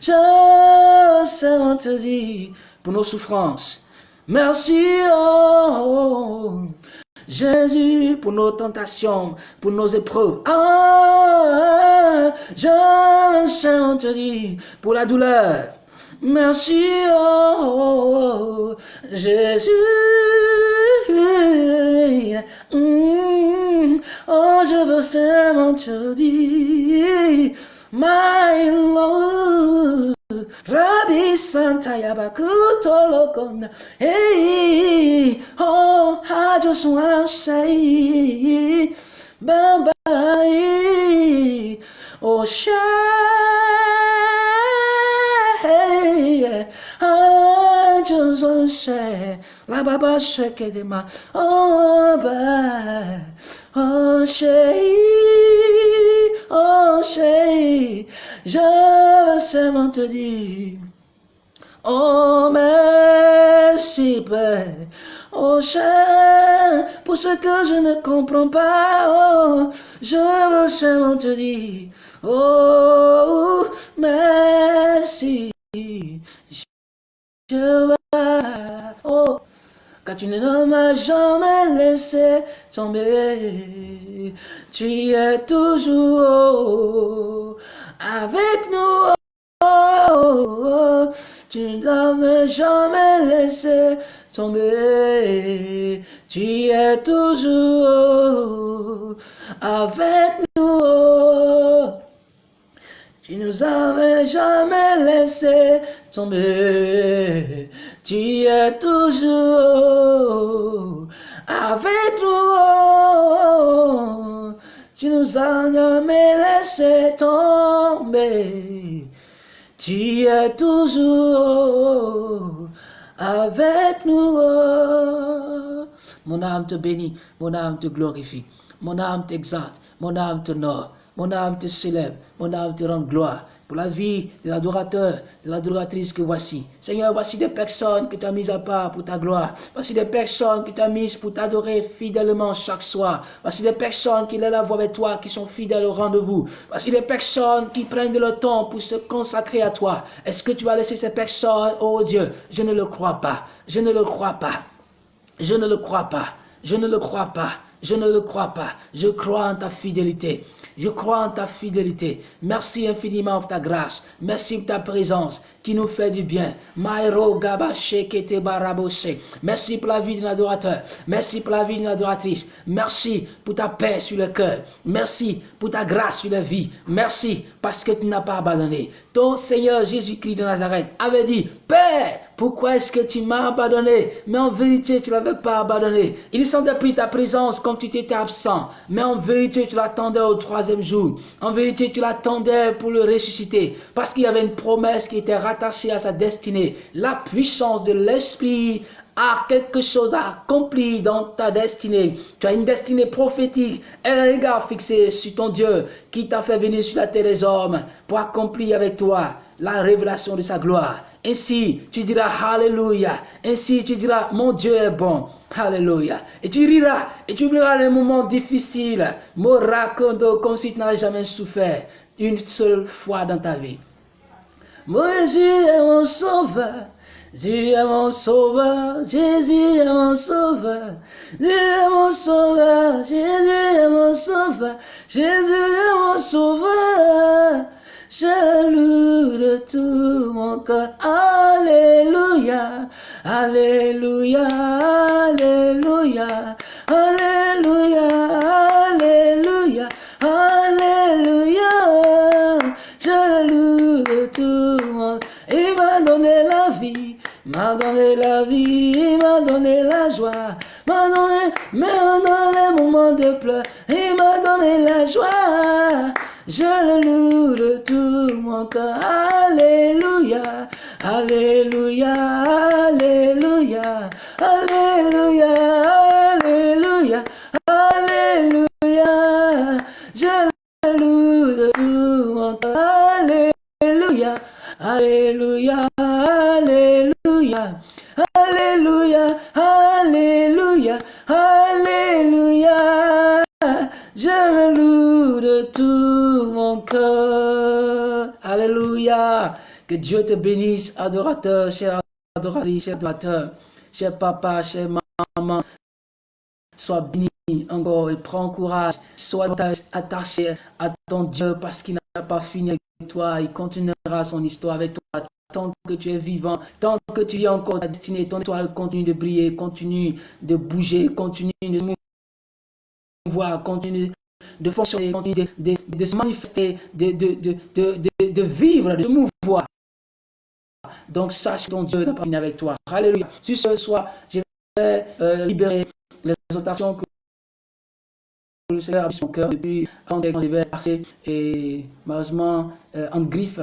S1: je te dire, pour nos souffrances, merci, oh, Jésus, pour nos tentations, pour nos épreuves. Je te dire, pour la douleur, merci, oh, Jésus. Mm, oh, je veux seulement te dire, my Lord. Rabbi Santa Yabakuto Lokona. Hey, oh, I just want to say, bye bye. Oh, Shay. I just want to say, La Baba ma. Oh, bye. Oh, Shay. Oh, Shay. Je veux seulement te dire. Oh, merci, Père. Oh, cher, pour ce que je ne comprends pas, oh, je veux seulement te dire, oh, merci. Je vais, oh, tu ne m'as jamais laissé tomber. Tu es toujours avec nous. Tu ne m'as jamais laissé tomber. Tu es toujours avec nous. Tu nous avais jamais laissé tomber. Tu es toujours avec nous. Tu nous as jamais laissé tomber. Tu es toujours avec nous. Mon âme te bénit, mon âme te glorifie, mon âme t'exalte, mon âme te honore, mon âme te célèbre, mon âme te rend gloire pour la vie de l'adorateur, de l'adoratrice que voici. Seigneur, voici des personnes que tu as mises à part pour ta gloire. Voici des personnes que tu as mises pour t'adorer fidèlement chaque soir. Voici des personnes qui lèvent la voix avec toi, qui sont fidèles au rendez-vous. Voici des personnes qui prennent le temps pour se consacrer à toi. Est-ce que tu vas laisser ces personnes, oh Dieu, je ne le crois pas. Je ne le crois pas. Je ne le crois pas. Je ne le crois pas. Je ne le crois pas. Je crois en ta fidélité. Je crois en ta fidélité. Merci infiniment pour ta grâce. Merci pour ta présence qui nous fait du bien. Merci pour la vie d'un adorateur. Merci pour la vie d'une adoratrice. Merci pour ta paix sur le cœur. Merci pour ta grâce sur la vie. Merci parce que tu n'as pas abandonné. Ton Seigneur Jésus-Christ de Nazareth avait dit, Père, pourquoi est-ce que tu m'as abandonné? Mais en vérité, tu ne l'avais pas abandonné. Il sentait plus ta présence quand tu étais absent. Mais en vérité, tu l'attendais au troisième jour. En vérité, tu l'attendais pour le ressusciter. Parce qu'il y avait une promesse qui était rattachée à sa destinée. La puissance de l'Esprit a quelque chose à accomplir dans ta destinée. Tu as une destinée prophétique, un regard fixé sur ton Dieu qui t'a fait venir sur la terre des hommes pour accomplir avec toi la révélation de sa gloire. Ainsi, tu diras Alléluia. Ainsi, tu diras Mon Dieu est bon. Alléluia. Et tu riras et tu oublieras les moments difficiles. Me raconte comme si tu n'avais jamais souffert une seule fois dans ta vie. Mon Jésus est mon sauveur. Jésus est mon sauveur, Jésus est mon sauveur, Jésus est mon sauveur, Jésus est mon sauveur, Jésus est mon sauveur. Je loue de tout mon cœur. Alléluia, Alléluia, Alléluia, Alléluia, Alléluia, Alléluia. Je loue de tout mon Il m'a donné la vie, m'a donné la vie, il m'a donné la joie, m'a donné, dans les moments de pleurs, il m'a donné la joie. Je le loue de tout mon cœur. Alléluia. Alléluia. Alléluia. Alléluia. Alléluia. Alléluia. Je le loue de tout mon cœur. Alléluia. Alléluia. Alléluia. Alléluia. Alléluia. Alléluia. Je le loue de tout mon cœur. Alléluia. Que Dieu te bénisse, adorateur, cher adoratrice, cher adorateur, cher papa, cher maman. Sois béni encore et prends courage. Sois attaché à ton Dieu parce qu'il n'a pas fini avec toi. Il continuera son histoire avec toi tant que tu es vivant, tant que tu es encore ta destinée, ton étoile continue de briller, continue de bouger, continue de mouvoir, continue de fonctionner, continue de, se manifester, de, de, vivre, de se mouvoir. Donc sache que ton Dieu n'a pas fini avec toi. Alléluia. Si ce soir, je vais euh, libérer les exhortations que le Seigneur a mis son cœur depuis avant devait passer et malheureusement euh, en griffe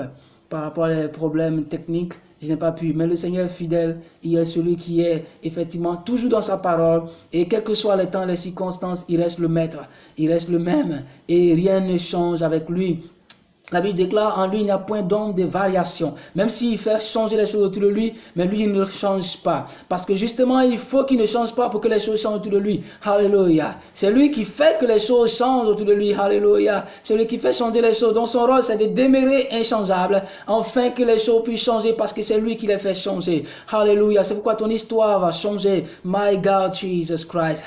S1: par rapport aux problèmes techniques, je n'ai pas pu. Mais le Seigneur fidèle, il est celui qui est effectivement toujours dans sa parole. Et quel que soit le temps, les circonstances, il reste le maître. Il reste le même. Et rien ne change avec lui. La Bible déclare en lui, il n'y a point d'ombre de variation. Même s'il fait changer les choses autour de lui, mais lui, il ne change pas. Parce que justement, il faut qu'il ne change pas pour que les choses changent autour de lui. Alléluia. C'est lui qui fait que les choses changent autour de lui. Alléluia. C'est lui qui fait changer les choses. Donc son rôle, c'est de demeurer inchangeable, afin que les choses puissent changer, parce que c'est lui qui les fait changer. Alléluia. C'est pourquoi ton histoire va changer. My God, Jesus Christ.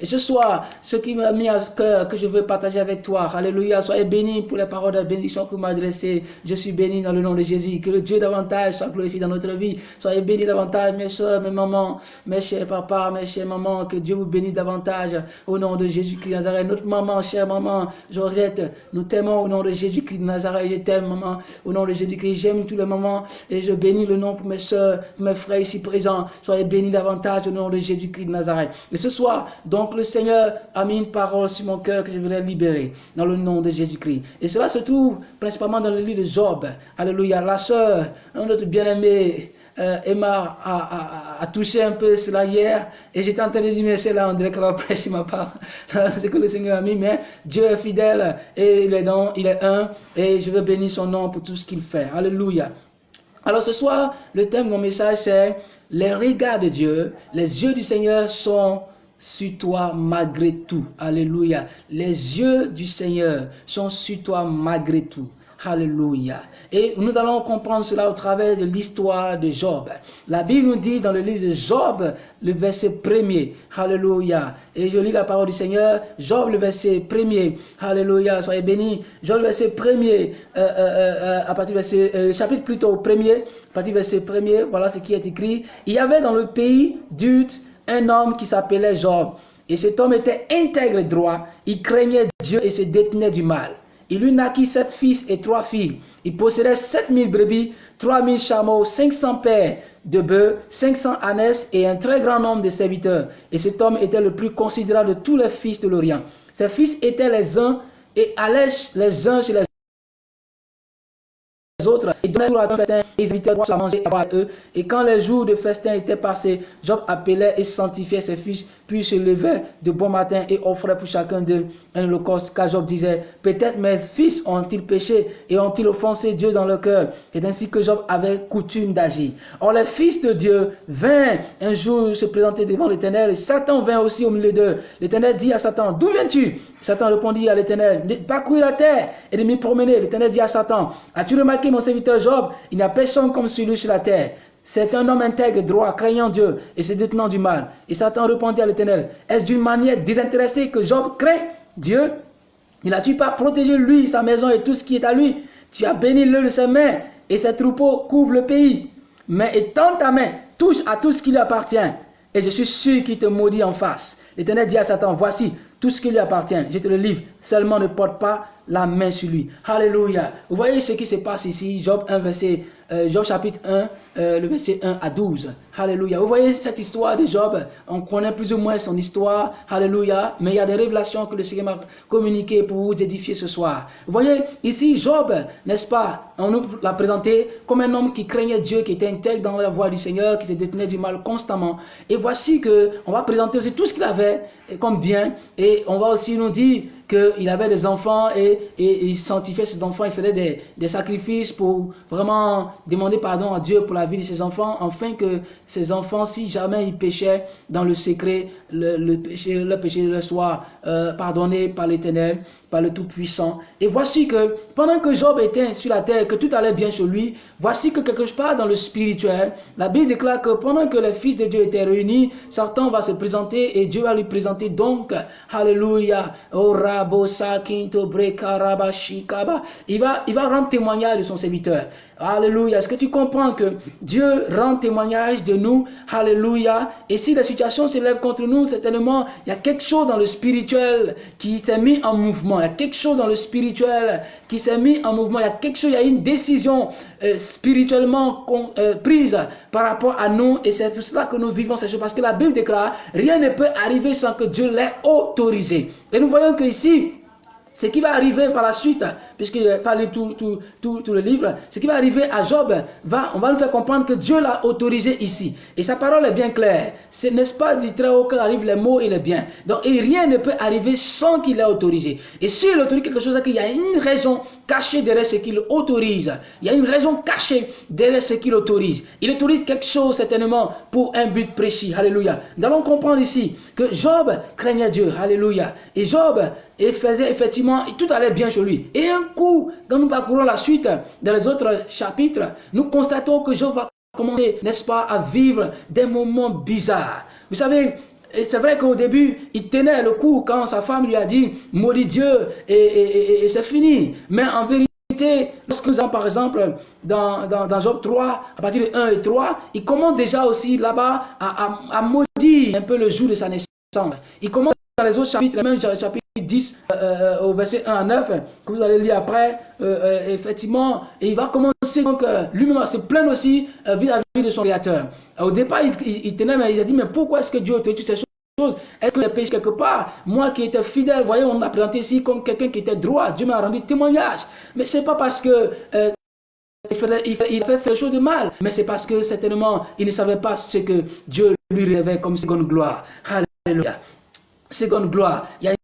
S1: Et ce soir, ce qui m'a mis à cœur, que je veux partager avec toi. Alléluia. Soyez bénis pour les paroles de bénédiction que vous m'adressez. Je suis béni dans le nom de Jésus. Que le Dieu davantage soit glorifié dans notre vie. Soyez bénis davantage, mes soeurs, mes mamans, mes chers papas, mes chers mamans. Que Dieu vous bénisse davantage au nom de Jésus-Christ Nazareth. Notre maman, chère maman, Georgette, nous t'aimons au nom de Jésus-Christ Nazareth. Je t'aime, maman, au nom de Jésus-Christ. J'aime tous les mamans et je bénis le nom pour mes soeurs, mes frères ici présents. Soyez bénis davantage au nom de Jésus-Christ Nazareth. Et ce soir, donc, le Seigneur a mis une parole sur mon cœur que je libéré dans le nom de Jésus-Christ. Et cela se trouve principalement dans le livre de Job. Alléluia. La sœur, notre bien-aimé, euh, Emma a, touché un peu cela hier et j'étais en train de dire mais c'est là on dirait qu'elle va prêcher ma part c'est que le Seigneur a mis mais Dieu est fidèle et il est, dans, il est un et je veux bénir son nom pour tout ce qu'il fait Alléluia alors ce soir le thème de mon message c'est les regards de Dieu les yeux du Seigneur sont sur toi malgré tout. Alléluia. Les yeux du Seigneur sont sur toi malgré tout. Alléluia. Et nous allons comprendre cela au travers de l'histoire de Job. La Bible nous dit dans le livre de Job, le verset premier. Alléluia. Et je lis la parole du Seigneur. Job, le verset premier. Alléluia. Soyez bénis. Job, le verset premier. Euh, euh, euh, à partir du verset, chapitre plutôt premier. À partir du verset premier. Voilà ce qui est écrit. Il y avait dans le pays d'Ut un homme qui s'appelait Job. Et cet homme était intègre et droit. Il craignait Dieu et se détenait du mal. Il lui naquit sept fils et trois filles. Il possédait sept mille brebis, trois mille chameaux, cinq cents paires de bœufs, cinq cents ânesses et un très grand nombre de serviteurs. Et cet homme était le plus considérable de tous les fils de l'Orient. Ses fils étaient les uns et allaient les uns chez les autres et à un festin et ils invitaient à manger à eux. Et quand les jours de festin étaient passés, Job appelait et sanctifiait ses fils, puis se levait de bon matin et offrait pour chacun d'eux un holocauste. Car Job disait, peut-être mes fils ont-ils péché et ont-ils offensé Dieu dans leur cœur? Et ainsi que Job avait coutume d'agir. Or les fils de Dieu vinrent un jour se présenter devant l'Éternel. Et Satan vint aussi au milieu d'eux. L'Éternel dit à Satan, d'où viens-tu? Satan répondit à l'Éternel, parcourir la terre et de m'y promener. L'Éternel dit à Satan, as-tu remarqué mon serviteur Job Il n'y a personne comme celui sur la terre? C'est un homme intègre, droit, craignant Dieu et se détenant du mal. Et Satan répondit à l'Éternel, est-ce d'une manière désintéressée que Job craint Dieu Il a-tu pas protégé lui, sa maison et tout ce qui est à lui Tu as béni le de ses mains et ses troupeaux couvrent le pays. Mais étends ta main, touche à tout ce qui lui appartient. Et je suis sûr qu'il te maudit en face. L'Éternel dit à Satan, voici tout ce qui lui appartient, je te le livre. Seulement ne porte pas la main sur lui. Alléluia. Vous voyez ce qui se passe ici, Job 1, verset, euh, Job chapitre 1, euh, le verset 1 à 12. Alléluia. Vous voyez cette histoire de Job, on connaît plus ou moins son histoire. Alléluia. Mais il y a des révélations que le Seigneur m'a communiquées pour vous édifier ce soir. Vous voyez, ici, Job, n'est-ce pas, on nous l'a présenté comme un homme qui craignait Dieu, qui était intègre dans la voie du Seigneur, qui se détenait du mal constamment. Et voici que on va présenter aussi tout ce qu'il avait comme bien. Et on va aussi nous dire qu'il avait des enfants et, il sanctifiait ses enfants, il faisait des, des, sacrifices pour vraiment demander pardon à Dieu pour la vie de ses enfants, afin que ses enfants, si jamais ils péchaient dans le secret, le, péché, le péché leur soit euh, pardonné par l'Éternel, par le Tout-Puissant. Et voici que pendant que Job était sur la terre, que tout allait bien sur lui, voici que quelque part dans le spirituel, la Bible déclare que pendant que les fils de Dieu étaient réunis, Satan va se présenter et Dieu va lui présenter donc, Alléluia, oh, il va, il va rendre témoignage de son serviteur. Alléluia. Est-ce que tu comprends que Dieu rend témoignage de nous? Alléluia. Et si la situation s'élève contre nous, certainement, il y a quelque chose dans le spirituel qui s'est mis en mouvement. Il y a quelque chose dans le spirituel qui s'est mis en mouvement. Il y a quelque chose, il y a une décision euh, spirituellement euh, prise par rapport à nous. Et c'est pour cela que nous vivons ces choses. Parce que la Bible déclare, rien ne peut arriver sans que Dieu l'ait autorisé. Et nous voyons que ici, ce qui va arriver par la suite, puisqu'il a parlé tout, tout, tout, tout, le livre, ce qui va arriver à Job, va, on va nous faire comprendre que Dieu l'a autorisé ici. Et sa parole est bien claire. Ce n'est pas du très haut qu'arrivent les mots et les biens. Donc, et rien ne peut arriver sans qu'il l'ait autorisé. Et s'il autorise quelque chose, qu'il y a une raison cachée derrière ce qu'il autorise. Il y a une raison cachée derrière ce qu'il autorise. Il autorise quelque chose certainement pour un but précis. Alléluia. Nous allons comprendre ici que Job craignait Dieu. Alléluia. Et Job faisait effectivement, tout allait bien chez lui. Et un coup, quand nous parcourons la suite dans les autres chapitres, nous constatons que Job va commencer, n'est-ce pas, à vivre des moments bizarres. Vous savez, c'est vrai qu'au début, il tenait le coup quand sa femme lui a dit « maudit Dieu » et, c'est fini. Mais en vérité, lorsque nous avons par exemple dans, dans, Job 3, à partir de 1 et 3, il commence déjà aussi là-bas à, à, maudire un peu le jour de sa naissance. Il commence dans les autres chapitres, même chapitre 10 euh, euh, au verset 1 à 9, que vous allez lire après, euh, effectivement, et il va commencer donc lui-même à se plaindre aussi vis-à-vis de son créateur. Au départ, il, tenait, mais il a dit, mais pourquoi est-ce que Dieu te dit ces choses Est-ce que j'ai péché quelque part Moi qui étais fidèle, voyez, on m'a présenté ici comme quelqu'un qui était droit, Dieu m'a rendu témoignage. Mais c'est pas parce que il, fait, il, fait, quelque chose de mal, mais c'est parce que certainement il ne savait pas ce que Dieu lui révèle comme seconde gloire. Alléluia. Seconde gloire. Il y a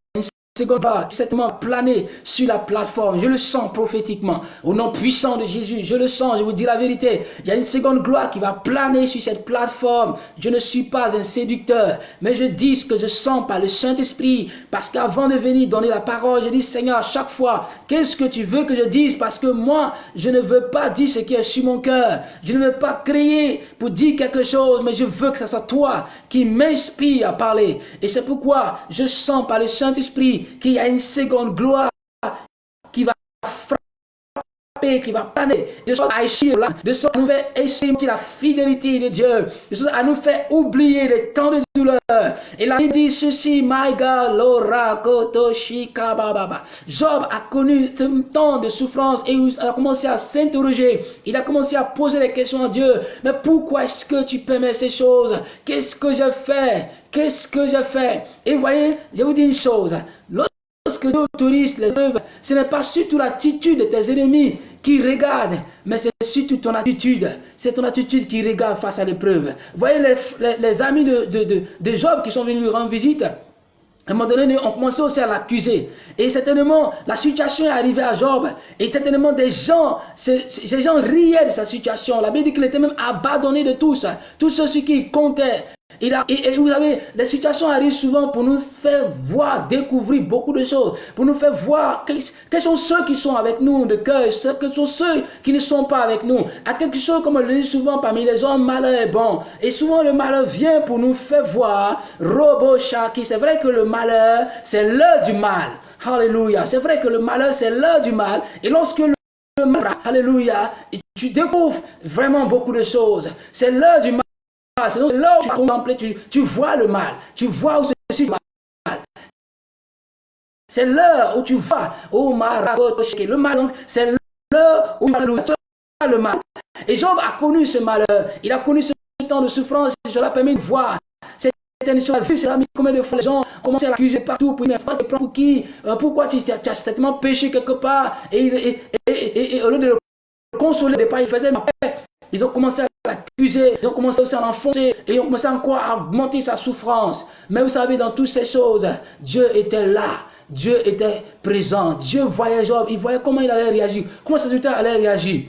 S1: seconde va certainement planer sur la plateforme. Je le sens prophétiquement. Au nom puissant de Jésus, je le sens, je vous dis la vérité. Il y a une seconde gloire qui va planer sur cette plateforme. Je ne suis pas un séducteur, mais je dis ce que je sens par le Saint-Esprit. Parce qu'avant de venir donner la parole, je dis Seigneur, chaque fois, qu'est-ce que tu veux que je dise? Parce que moi, je ne veux pas dire ce qui est sur mon cœur. Je ne veux pas crier pour dire quelque chose, mais je veux que ce soit toi qui m'inspire à parler. Et c'est pourquoi je sens par le Saint-Esprit qu'il y a une seconde gloire qui va frapper, qui va planer, de sorte à là, de sorte à nous faire la fidélité de Dieu, de sorte à nous faire oublier les temps de douleur. Et là, il dit ceci, my God, Lora, Koto, Baba. Job a connu un temps de souffrance et a commencé à s'interroger. Il a commencé à poser des questions à Dieu. Mais pourquoi est-ce que tu permets ces choses? Qu'est-ce que je fais? Qu'est-ce que je fais? Et voyez, je vous dis une chose. Lorsque Dieu autorise les œuvres, ce n'est pas surtout l'attitude de tes ennemis qui regardent, mais c'est surtout ton attitude. C'est ton attitude qui regarde face à l'épreuve. Voyez les, amis de, de, Job qui sont venus lui rendre visite. À un moment donné, on commençait aussi à l'accuser. Et certainement, la situation est arrivée à Job. Et certainement, des gens, ces, gens riaient de sa situation. La Bible dit qu'il était même abandonné de tous. Tous ceux qui comptaient et, vous savez, les situations arrivent souvent pour nous faire voir, découvrir beaucoup de choses, pour nous faire voir quels, sont ceux qui sont avec nous de cœur, quels sont ceux qui ne sont pas avec nous. À quelque chose, comme on le dit souvent parmi les hommes, malheur est bon. Et souvent, le malheur vient pour nous faire voir, Robo Shaki, c'est vrai que le malheur, c'est l'heure du mal. Alléluia. C'est vrai que le malheur, c'est l'heure du mal. Et lorsque le malheur, alléluia, tu découvres vraiment beaucoup de choses. C'est l'heure du mal. C'est là où tu contemples, tu, tu vois le mal. Tu vois où c'est mal. C'est l'heure où tu vois, oh le mal, donc c'est l'heure où tu le mal. Et Job a connu ce malheur, il a connu ce temps de souffrance, je l'ai permis de voir. Cette histoire, vu, c'est combien de fois les gens commencent à l'accuser partout, pour, pas pour qui, euh, pourquoi tu, tu, as certainement péché quelque part, et, et, au lieu de le consoler, il faisait ma. Ils ont commencé à ils ont commencé aussi à l'enfoncer, et ils ont commencé encore à augmenter sa souffrance. Mais vous savez, dans toutes ces choses, Dieu était là. Dieu était présent. Dieu voyait Job. Il voyait comment il allait réagir. Comment ses auditeurs allaient réagir.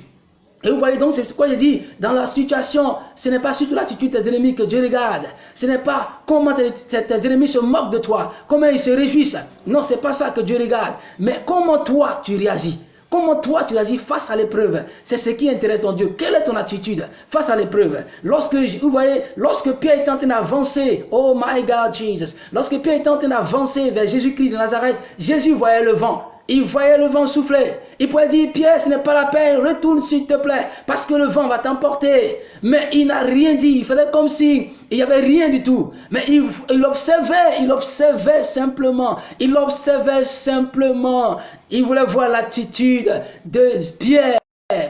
S1: Et vous voyez donc, c'est quoi j'ai dit, dans la situation, ce n'est pas surtout l'attitude des ennemis que Dieu regarde. Ce n'est pas comment tes, ennemis se moquent de toi, comment ils se réjouissent. Non, ce n'est pas ça que Dieu regarde. Mais comment toi tu réagis. Comment toi tu réagis face à l'épreuve? C'est ce qui intéresse ton Dieu. Quelle est ton attitude face à l'épreuve? Lorsque, vous voyez, lorsque Pierre est en train d'avancer, oh my God Jesus, lorsque Pierre est en train d'avancer vers Jésus-Christ de Nazareth, Jésus voyait le vent. Il voyait le vent souffler. Il pouvait dire, Pierre, ce n'est pas la peine, retourne s'il te plaît, parce que le vent va t'emporter. Mais il n'a rien dit. Il faisait comme si il n'y avait rien du tout. Mais il, observait, il observait simplement. Il observait simplement. Il voulait voir l'attitude de Pierre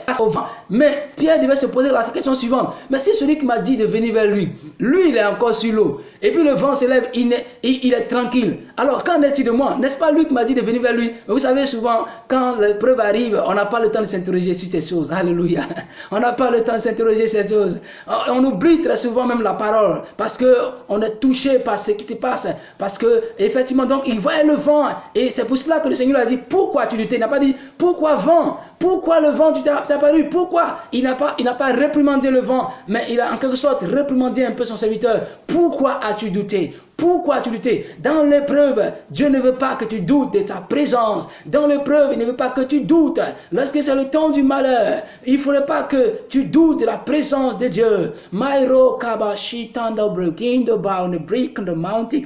S1: face au vent. Mais Pierre devait se poser la question suivante. Mais si celui qui m'a dit de venir vers lui, lui il est encore sur l'eau, et puis le vent s'élève, il, il, est tranquille. Alors qu'en est-il de moi? N'est-ce pas lui qui m'a dit de venir vers lui? Mais vous savez souvent, quand l'épreuve arrive, on n'a pas le temps de s'interroger sur ces choses. Alléluia. On n'a pas le temps de s'interroger sur ces choses. On oublie très souvent même la parole, parce qu'on est touché par ce qui se passe. Parce que, effectivement, donc il voyait le vent, et c'est pour cela que le Seigneur a dit, pourquoi tu luttais Il n'a pas dit, pourquoi vent? Pourquoi le vent tu t'es apparu Pourquoi Il n'a pas, réprimandé le vent, mais il a en quelque sorte réprimandé un peu son serviteur? Pourquoi as-tu douté? Pourquoi as-tu douté? Dans l'épreuve, Dieu ne veut pas que tu doutes de ta présence. Dans l'épreuve, il ne veut pas que tu doutes. Lorsque c'est le temps du malheur, il ne faudrait pas que tu doutes de la présence de Dieu. Mairo kabashi tanda breaking the bound, the mountain.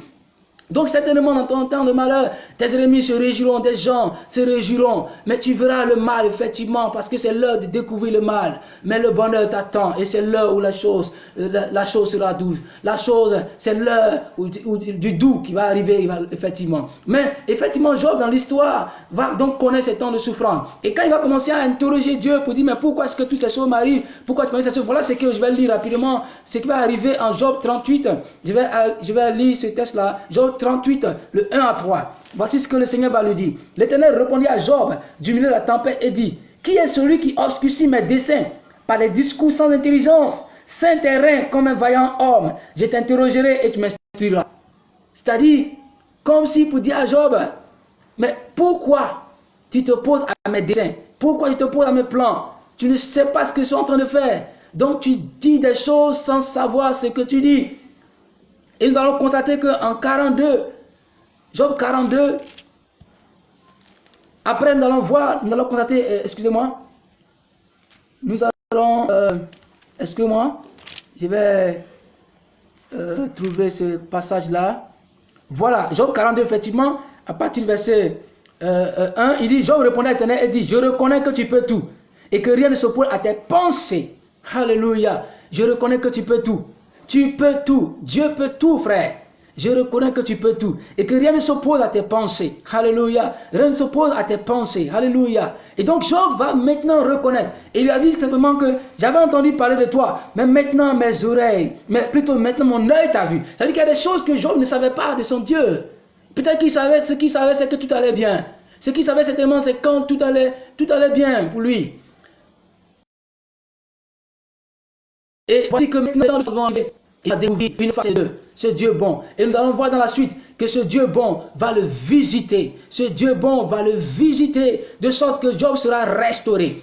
S1: Donc certainement dans ton temps de malheur, tes ennemis se réjouiront, des gens se réjouiront. Mais tu verras le mal effectivement parce que c'est l'heure de découvrir le mal. Mais le bonheur t'attend et c'est l'heure où la chose, la, chose sera douce. La chose, c'est l'heure du doux qui va arriver effectivement. Mais effectivement, Job dans l'histoire va donc connaître ces temps de souffrance. Et quand il va commencer à interroger Dieu pour dire mais pourquoi est-ce que toutes ces choses m'arrivent? Pourquoi tu m'arrives ces choses? Voilà ce que je vais lire rapidement. Ce qui va arriver en Job 38. Je vais, je vais lire ce texte-là. Job 38, le 1 à 3. Voici ce que le Seigneur va lui dire. L'Éternel répondit à Job du milieu de la tempête et dit, Qui est celui qui obscurcit mes desseins par des discours sans intelligence, saint terrain comme un vaillant homme? Je t'interrogerai et tu m'instruiras. C'est-à-dire, comme si pour dire à Job, mais pourquoi tu te poses à mes desseins? Pourquoi tu te poses à mes plans? Tu ne sais pas ce je suis en train de faire. Donc tu dis des choses sans savoir ce que tu dis. Et nous allons constater qu'en 42, Job 42, après nous allons voir, nous allons constater, euh, excusez-moi, nous allons, euh, excusez-moi, je vais euh, trouver ce passage-là. Voilà, Job 42, effectivement, à partir du verset 1, il dit, Job répondait à l'éternel et dit, je reconnais que tu peux tout et que rien ne s'oppose à tes pensées. Alléluia, je reconnais que tu peux tout. Tu peux tout. Dieu peut tout, frère. Je reconnais que tu peux tout. Et que rien ne s'oppose à tes pensées. Alléluia. Rien ne s'oppose à tes pensées. Alléluia. Et donc Job va maintenant reconnaître. Il lui a dit simplement que j'avais entendu parler de toi. Mais maintenant mes oreilles, mais plutôt maintenant mon œil t'a vu. C'est-à-dire qu'il y a des choses que Job ne savait pas de son Dieu. Peut-être qu'il savait, ce qu'il savait, c'est que tout allait bien. Ce qu'il savait, certainement, c'est quand tout allait bien pour lui. Et voici que maintenant, il va découvrir une fois ce Dieu bon. Et nous allons voir dans la suite que ce Dieu bon va le visiter. Ce Dieu bon va le visiter de sorte que Job sera restauré.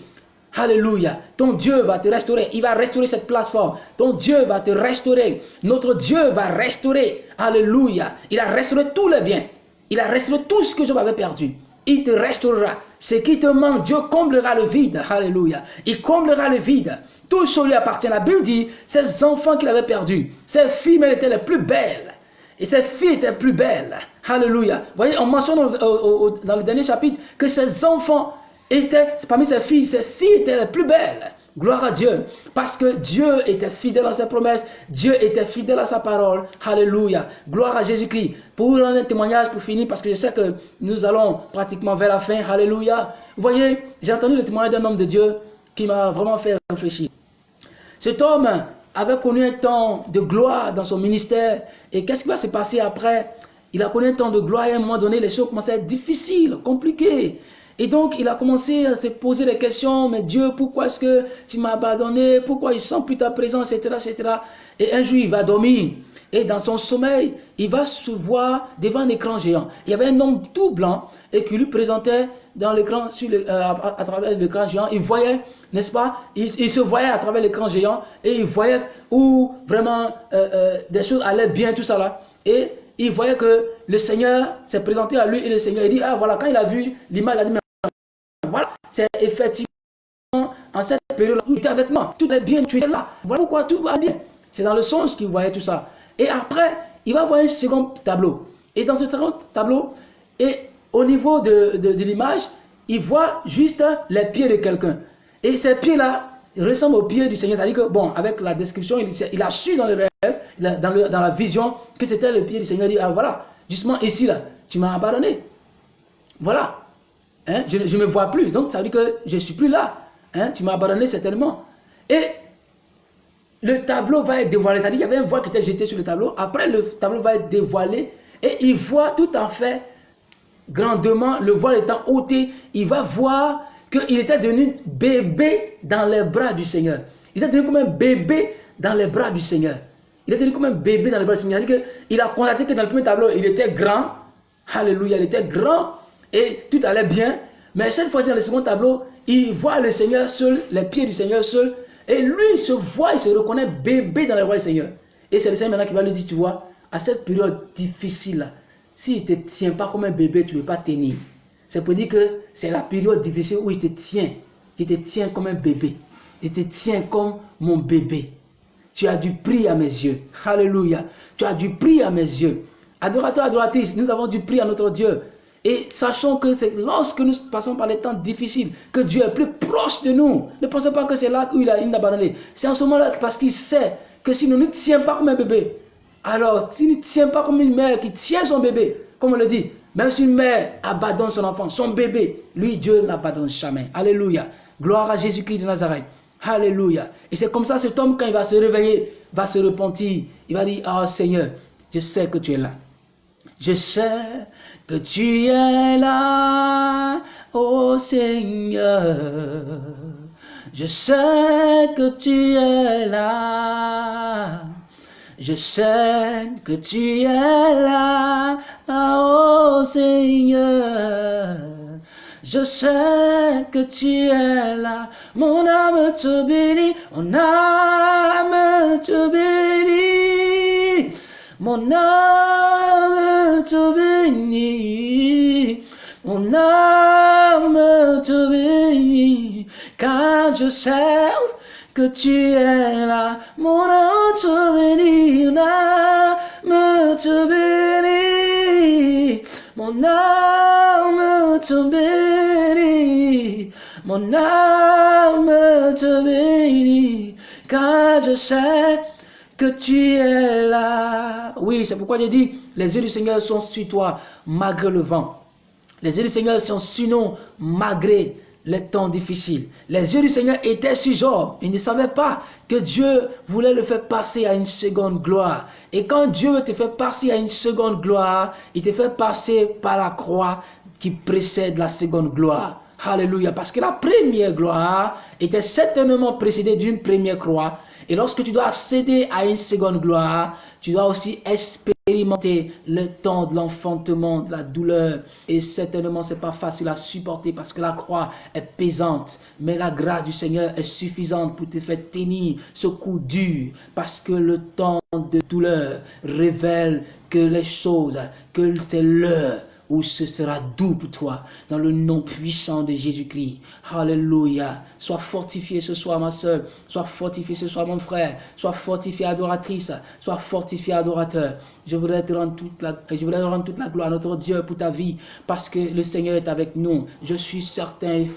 S1: Alléluia. Ton Dieu va te restaurer. Il va restaurer cette plateforme. Ton Dieu va te restaurer. Notre Dieu va restaurer. Alléluia. Il a restauré tous les biens. Il a restauré tout ce que Job avait perdu. Il te restaurera. Ce qui te manque, Dieu comblera le vide. Alléluia. Il comblera le vide. Tout ce lui appartient. La Bible dit, ces enfants qu'il avait perdus, ces filles, mais étaient les plus belles. Et ces filles étaient plus belles. Alléluia. Vous voyez, on mentionne dans le dernier chapitre que ces enfants étaient, parmi ces filles, ces filles étaient les plus belles. Gloire à Dieu. Parce que Dieu était fidèle à ses promesses. Dieu était fidèle à sa parole. Alléluia. Gloire à Jésus-Christ. Pour vous un témoignage pour finir, parce que je sais que nous allons pratiquement vers la fin. Alléluia. Vous voyez, j'ai entendu le témoignage d'un homme de Dieu qui m'a vraiment fait réfléchir. Cet homme avait connu un temps de gloire dans son ministère. Et qu'est-ce qui va se passer après? Il a connu un temps de gloire et à un moment donné, les choses commençaient à être difficiles, compliquées. Et donc, il a commencé à se poser des questions, mais Dieu, pourquoi est-ce que tu m'as abandonné? Pourquoi il sent plus ta présence, etc., etc. Et un jour, il va dormir. Et dans son sommeil, il va se voir devant un écran géant. Il y avait un homme tout blanc et qui lui présentait dans l'écran, euh, à, travers l'écran géant. Il voyait, n'est-ce pas? Il, se voyait à travers l'écran géant et il voyait où vraiment euh, euh, des choses allaient bien, tout ça là. Et il voyait que le Seigneur s'est présenté à lui et le Seigneur il dit, ah voilà, quand il a vu l'image, il a dit, voilà, c'est effectivement en cette période-là, tu es avec moi, tout est bien, tu es là. Voilà pourquoi tout va bien. C'est dans le sens qu'il voyait tout ça. Et après, il va voir un second tableau. Et dans ce second tableau, et au niveau de, de, l'image, il voit juste les pieds de quelqu'un. Et ces pieds-là ressemblent aux pieds du Seigneur. C'est-à-dire que, bon, avec la description, il, a su dans le rêve, dans, le, dans la vision, que c'était le pied du Seigneur. Il dit, ah voilà, justement ici, là, tu m'as abandonné. Voilà. Hein, je ne me vois plus. Donc, ça veut dire que je ne suis plus là. Hein, tu m'as abandonné certainement. Et le tableau va être dévoilé. C'est-à-dire qu'il y avait un voile qui était jeté sur le tableau. Après, le tableau va être dévoilé. Et il voit tout en fait, grandement, le voile étant ôté, il va voir qu'il était devenu bébé dans les bras du Seigneur. Il était devenu comme un bébé dans les bras du Seigneur. Il était devenu comme un bébé dans les bras du Seigneur. Il a constaté que dans le premier tableau, il était grand. Alléluia, il était grand et tout allait bien. Mais cette fois-ci, dans le second tableau, il voit le Seigneur seul, les pieds du Seigneur seul. Et lui, il se voit, il se reconnaît bébé dans les bras du Seigneur. Et c'est le Seigneur maintenant qui va lui dire, tu vois, à cette période difficile, s'il ne te tient pas comme un bébé, tu ne peux pas tenir. C'est pour dire que c'est la période difficile où il te tient. Il te tient comme un bébé. Il te tient comme mon bébé. Tu as du prix à mes yeux. Alléluia. Tu as du prix à mes yeux. Adorateur, adoratrice, nous avons du prix à notre Dieu. Et sachons que c'est lorsque nous passons par les temps difficiles que Dieu est plus proche de nous. Ne pensez pas que c'est là où il a, une abandonné. C'est en ce moment-là parce qu'il sait que si nous ne tient pas comme un bébé, alors s'il ne tient pas comme une mère qui tient son bébé, comme on le dit, même si une mère abandonne son enfant, son bébé, lui, Dieu n'abandonne jamais. Alléluia. Gloire à Jésus-Christ de Nazareth. Alléluia. Et c'est comme ça, cet homme, quand il va se réveiller, va se repentir. Il va dire, oh Seigneur, je sais que tu es là. Je sais que tu es là, ô Seigneur. Je sais que tu es là. Je sais que tu es là, ô Seigneur. Je sais que tu es là, mon âme te bénit, mon âme te bénit. Mon âme te bénit, mon âme te bénit, car je sais que tu es là. Mon âme te bénit, mon âme te bénit, mon âme te bénit, mon âme te bénit, car je sais que tu es là. Oui, c'est pourquoi j'ai dit, les yeux du Seigneur sont sur toi, malgré le vent. Les yeux du Seigneur sont sur nous, malgré les temps difficiles. Les yeux du Seigneur étaient sur Job. Il ne savait pas que Dieu voulait le faire passer à une seconde gloire. Et quand Dieu te fait passer à une seconde gloire, il te fait passer par la croix qui précède la seconde gloire. Alléluia. Parce que la première gloire était certainement précédée d'une première croix. Et lorsque tu dois accéder à une seconde gloire, tu dois aussi expérimenter le temps de l'enfantement, de la douleur. Et certainement, ce n'est pas facile à supporter parce que la croix est pesante. Mais la grâce du Seigneur est suffisante pour te faire tenir ce coup dur. Parce que le temps de douleur révèle que les choses, que c'est l'heure ce sera doux pour toi, dans le nom puissant de Jésus-Christ. Alléluia. Sois fortifié ce soir, ma soeur. Sois fortifié ce soir, mon frère. Sois fortifié, adoratrice. Sois fortifié, adorateur. Je voudrais te rendre toute la, je voudrais rendre toute la gloire à notre Dieu pour ta vie, parce que le Seigneur est avec nous. Je suis certain et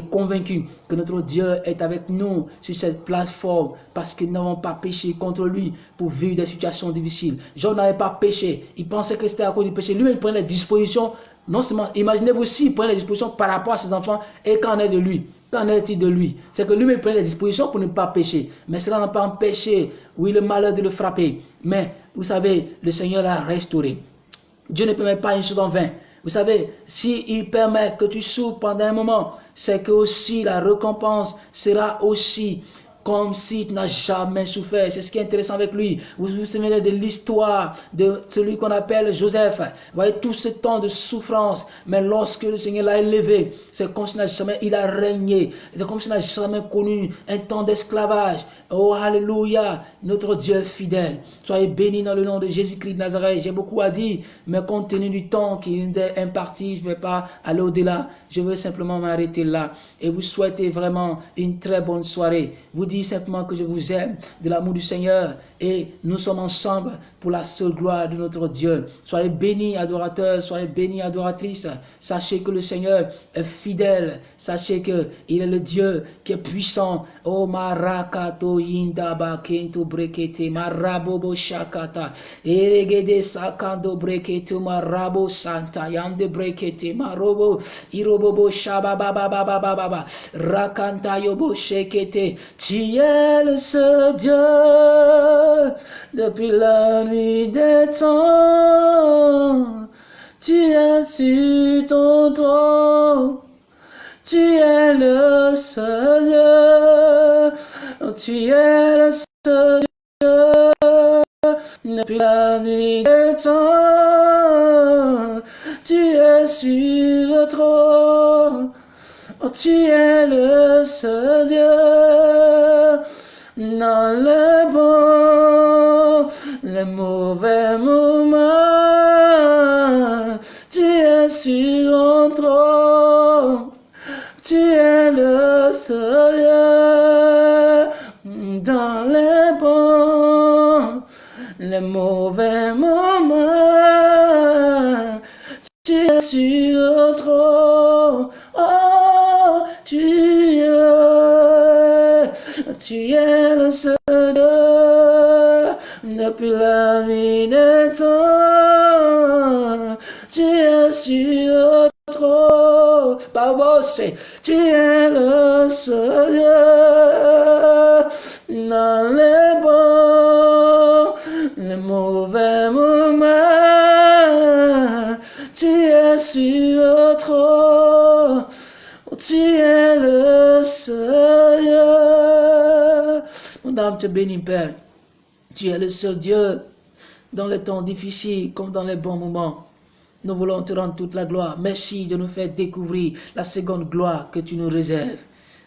S1: convaincu que notre Dieu est avec nous sur cette plateforme parce que nous n'avons pas péché contre lui pour vivre des situations difficiles. Job n'avait pas péché. Il pensait que c'était à cause du péché. Lui, il prenait les dispositions. Non seulement, imaginez-vous aussi, il prenait les dispositions par rapport à ses enfants et qu'en est de lui? Qu'en est-il de lui? C'est que lui-même prenait les dispositions pour ne pas pécher. Mais cela n'a pas empêché, oui, le malheur de le frapper. Mais, vous savez, le Seigneur l'a restauré. Dieu ne permet pas une chose en vain. Vous savez, s'il permet que tu souffres pendant un moment, c'est que aussi la récompense sera aussi comme si tu n'as jamais souffert. C'est ce qui est intéressant avec lui. Vous vous souvenez de l'histoire de celui qu'on appelle Joseph. Vous voyez tout ce temps de souffrance. Mais lorsque le Seigneur l'a élevé, c'est comme s'il n'a jamais, il a régné. C'est comme s'il n'a jamais connu un temps d'esclavage. Oh, Alléluia, notre Dieu fidèle. Soyez bénis dans le nom de Jésus-Christ de Nazareth. J'ai beaucoup à dire, mais compte tenu du temps qui est imparti, je ne vais pas aller au-delà. Je veux simplement m'arrêter là. Et vous souhaiter vraiment une très bonne soirée. Vous dis simplement que je vous aime de l'amour du Seigneur et nous sommes ensemble pour la seule gloire de notre Dieu. Soyez bénis, adorateurs, soyez bénis, adoratrices. Sachez que le Seigneur est fidèle. Sachez que il est le Dieu qui est puissant. Oh marakato indaba kento brekete marabobo shakata. Eregede sakando brekete marabo santa yande brekete marobo irobobo. Tu es le Dieu nuit des. Tu es sur ton trône, tu es le seul Dieu, tu es le seul Dieu depuis la nuit des temps. Tu es sur le trône, tu es le seul Dieu dans le bon, le mauvais moment. Tu es sur un trône, tu es le seul dans les bons, les mauvais moments. Tu es sur le trône, tu es le seul depuis la temps. Tu es sur trône, Babosé, tu es le seul dans les bons, les mauvais Te bénit, Père. Tu es le seul Dieu dans les temps difficiles comme dans les bons moments. Nous voulons te rendre toute la gloire. Merci de nous faire découvrir la seconde gloire que tu nous réserves.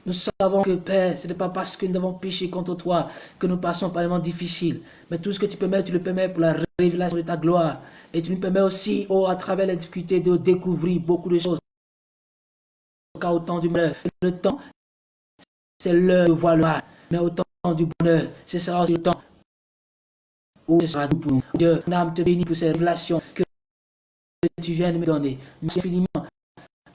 S1: Nous savons que, Père, ce n'est pas parce que nous avons péché contre toi que nous passons par les moments difficiles. Mais tout ce que tu permets, tu le permets pour la révélation de ta gloire. Et tu nous permets aussi, oh, à travers les difficultés, de découvrir beaucoup de choses. Au temps du malheur, le temps, c'est l'heure de voir le mal. Mais au temps du bonheur, c'est ça le temps où ce sera tout pour nous. Dieu, âme te bénit pour ces révélations que tu viens de me donner. Merci infiniment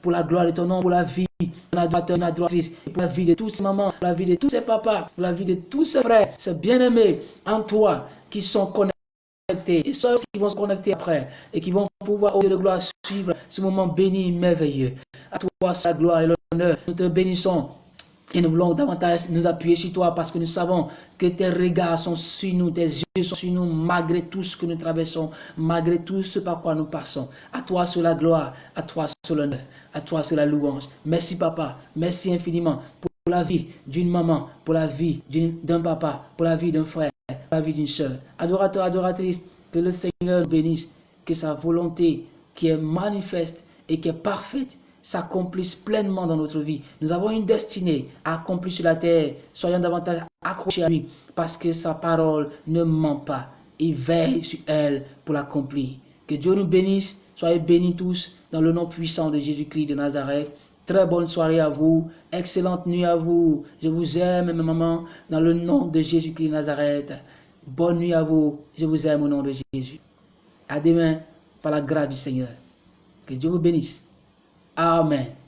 S1: pour la gloire de ton nom, pour la vie d'un adorateur, une adoratrice, pour la vie de tous ces mamans, pour la vie de tous ces papas, pour la vie de tous ces frères, ces bien-aimés en toi qui sont connectés, et ceux qui vont se connecter après, et qui vont pouvoir, au Dieu de gloire, suivre ce moment béni, merveilleux. À toi, sa gloire et l'honneur. Nous te bénissons et nous voulons davantage nous appuyer sur toi parce que nous savons que tes regards sont sur nous, tes yeux sont sur nous, malgré tout ce que nous traversons, malgré tout ce par quoi nous passons. À toi sur la gloire, à toi sur l'honneur, à toi sur la louange. Merci papa, merci infiniment pour la vie d'une maman, pour la vie d'un papa, pour la vie d'un frère, pour la vie d'une soeur. Adorateur, adoratrice, que le Seigneur bénisse, que sa volonté qui est manifeste et qui est parfaite s'accomplisse pleinement dans notre vie. Nous avons une destinée à accomplir sur la terre. Soyons davantage accrochés à lui parce que sa parole ne ment pas. Il veille sur elle pour l'accomplir. Que Dieu nous bénisse. Soyez bénis tous dans le nom puissant de Jésus-Christ de Nazareth. Très bonne soirée à vous. Excellente nuit à vous. Je vous aime, ma maman, dans le nom de Jésus-Christ de Nazareth. Bonne nuit à vous. Je vous aime au nom de Jésus. À demain, par la grâce du Seigneur. Que Dieu vous bénisse. Amén.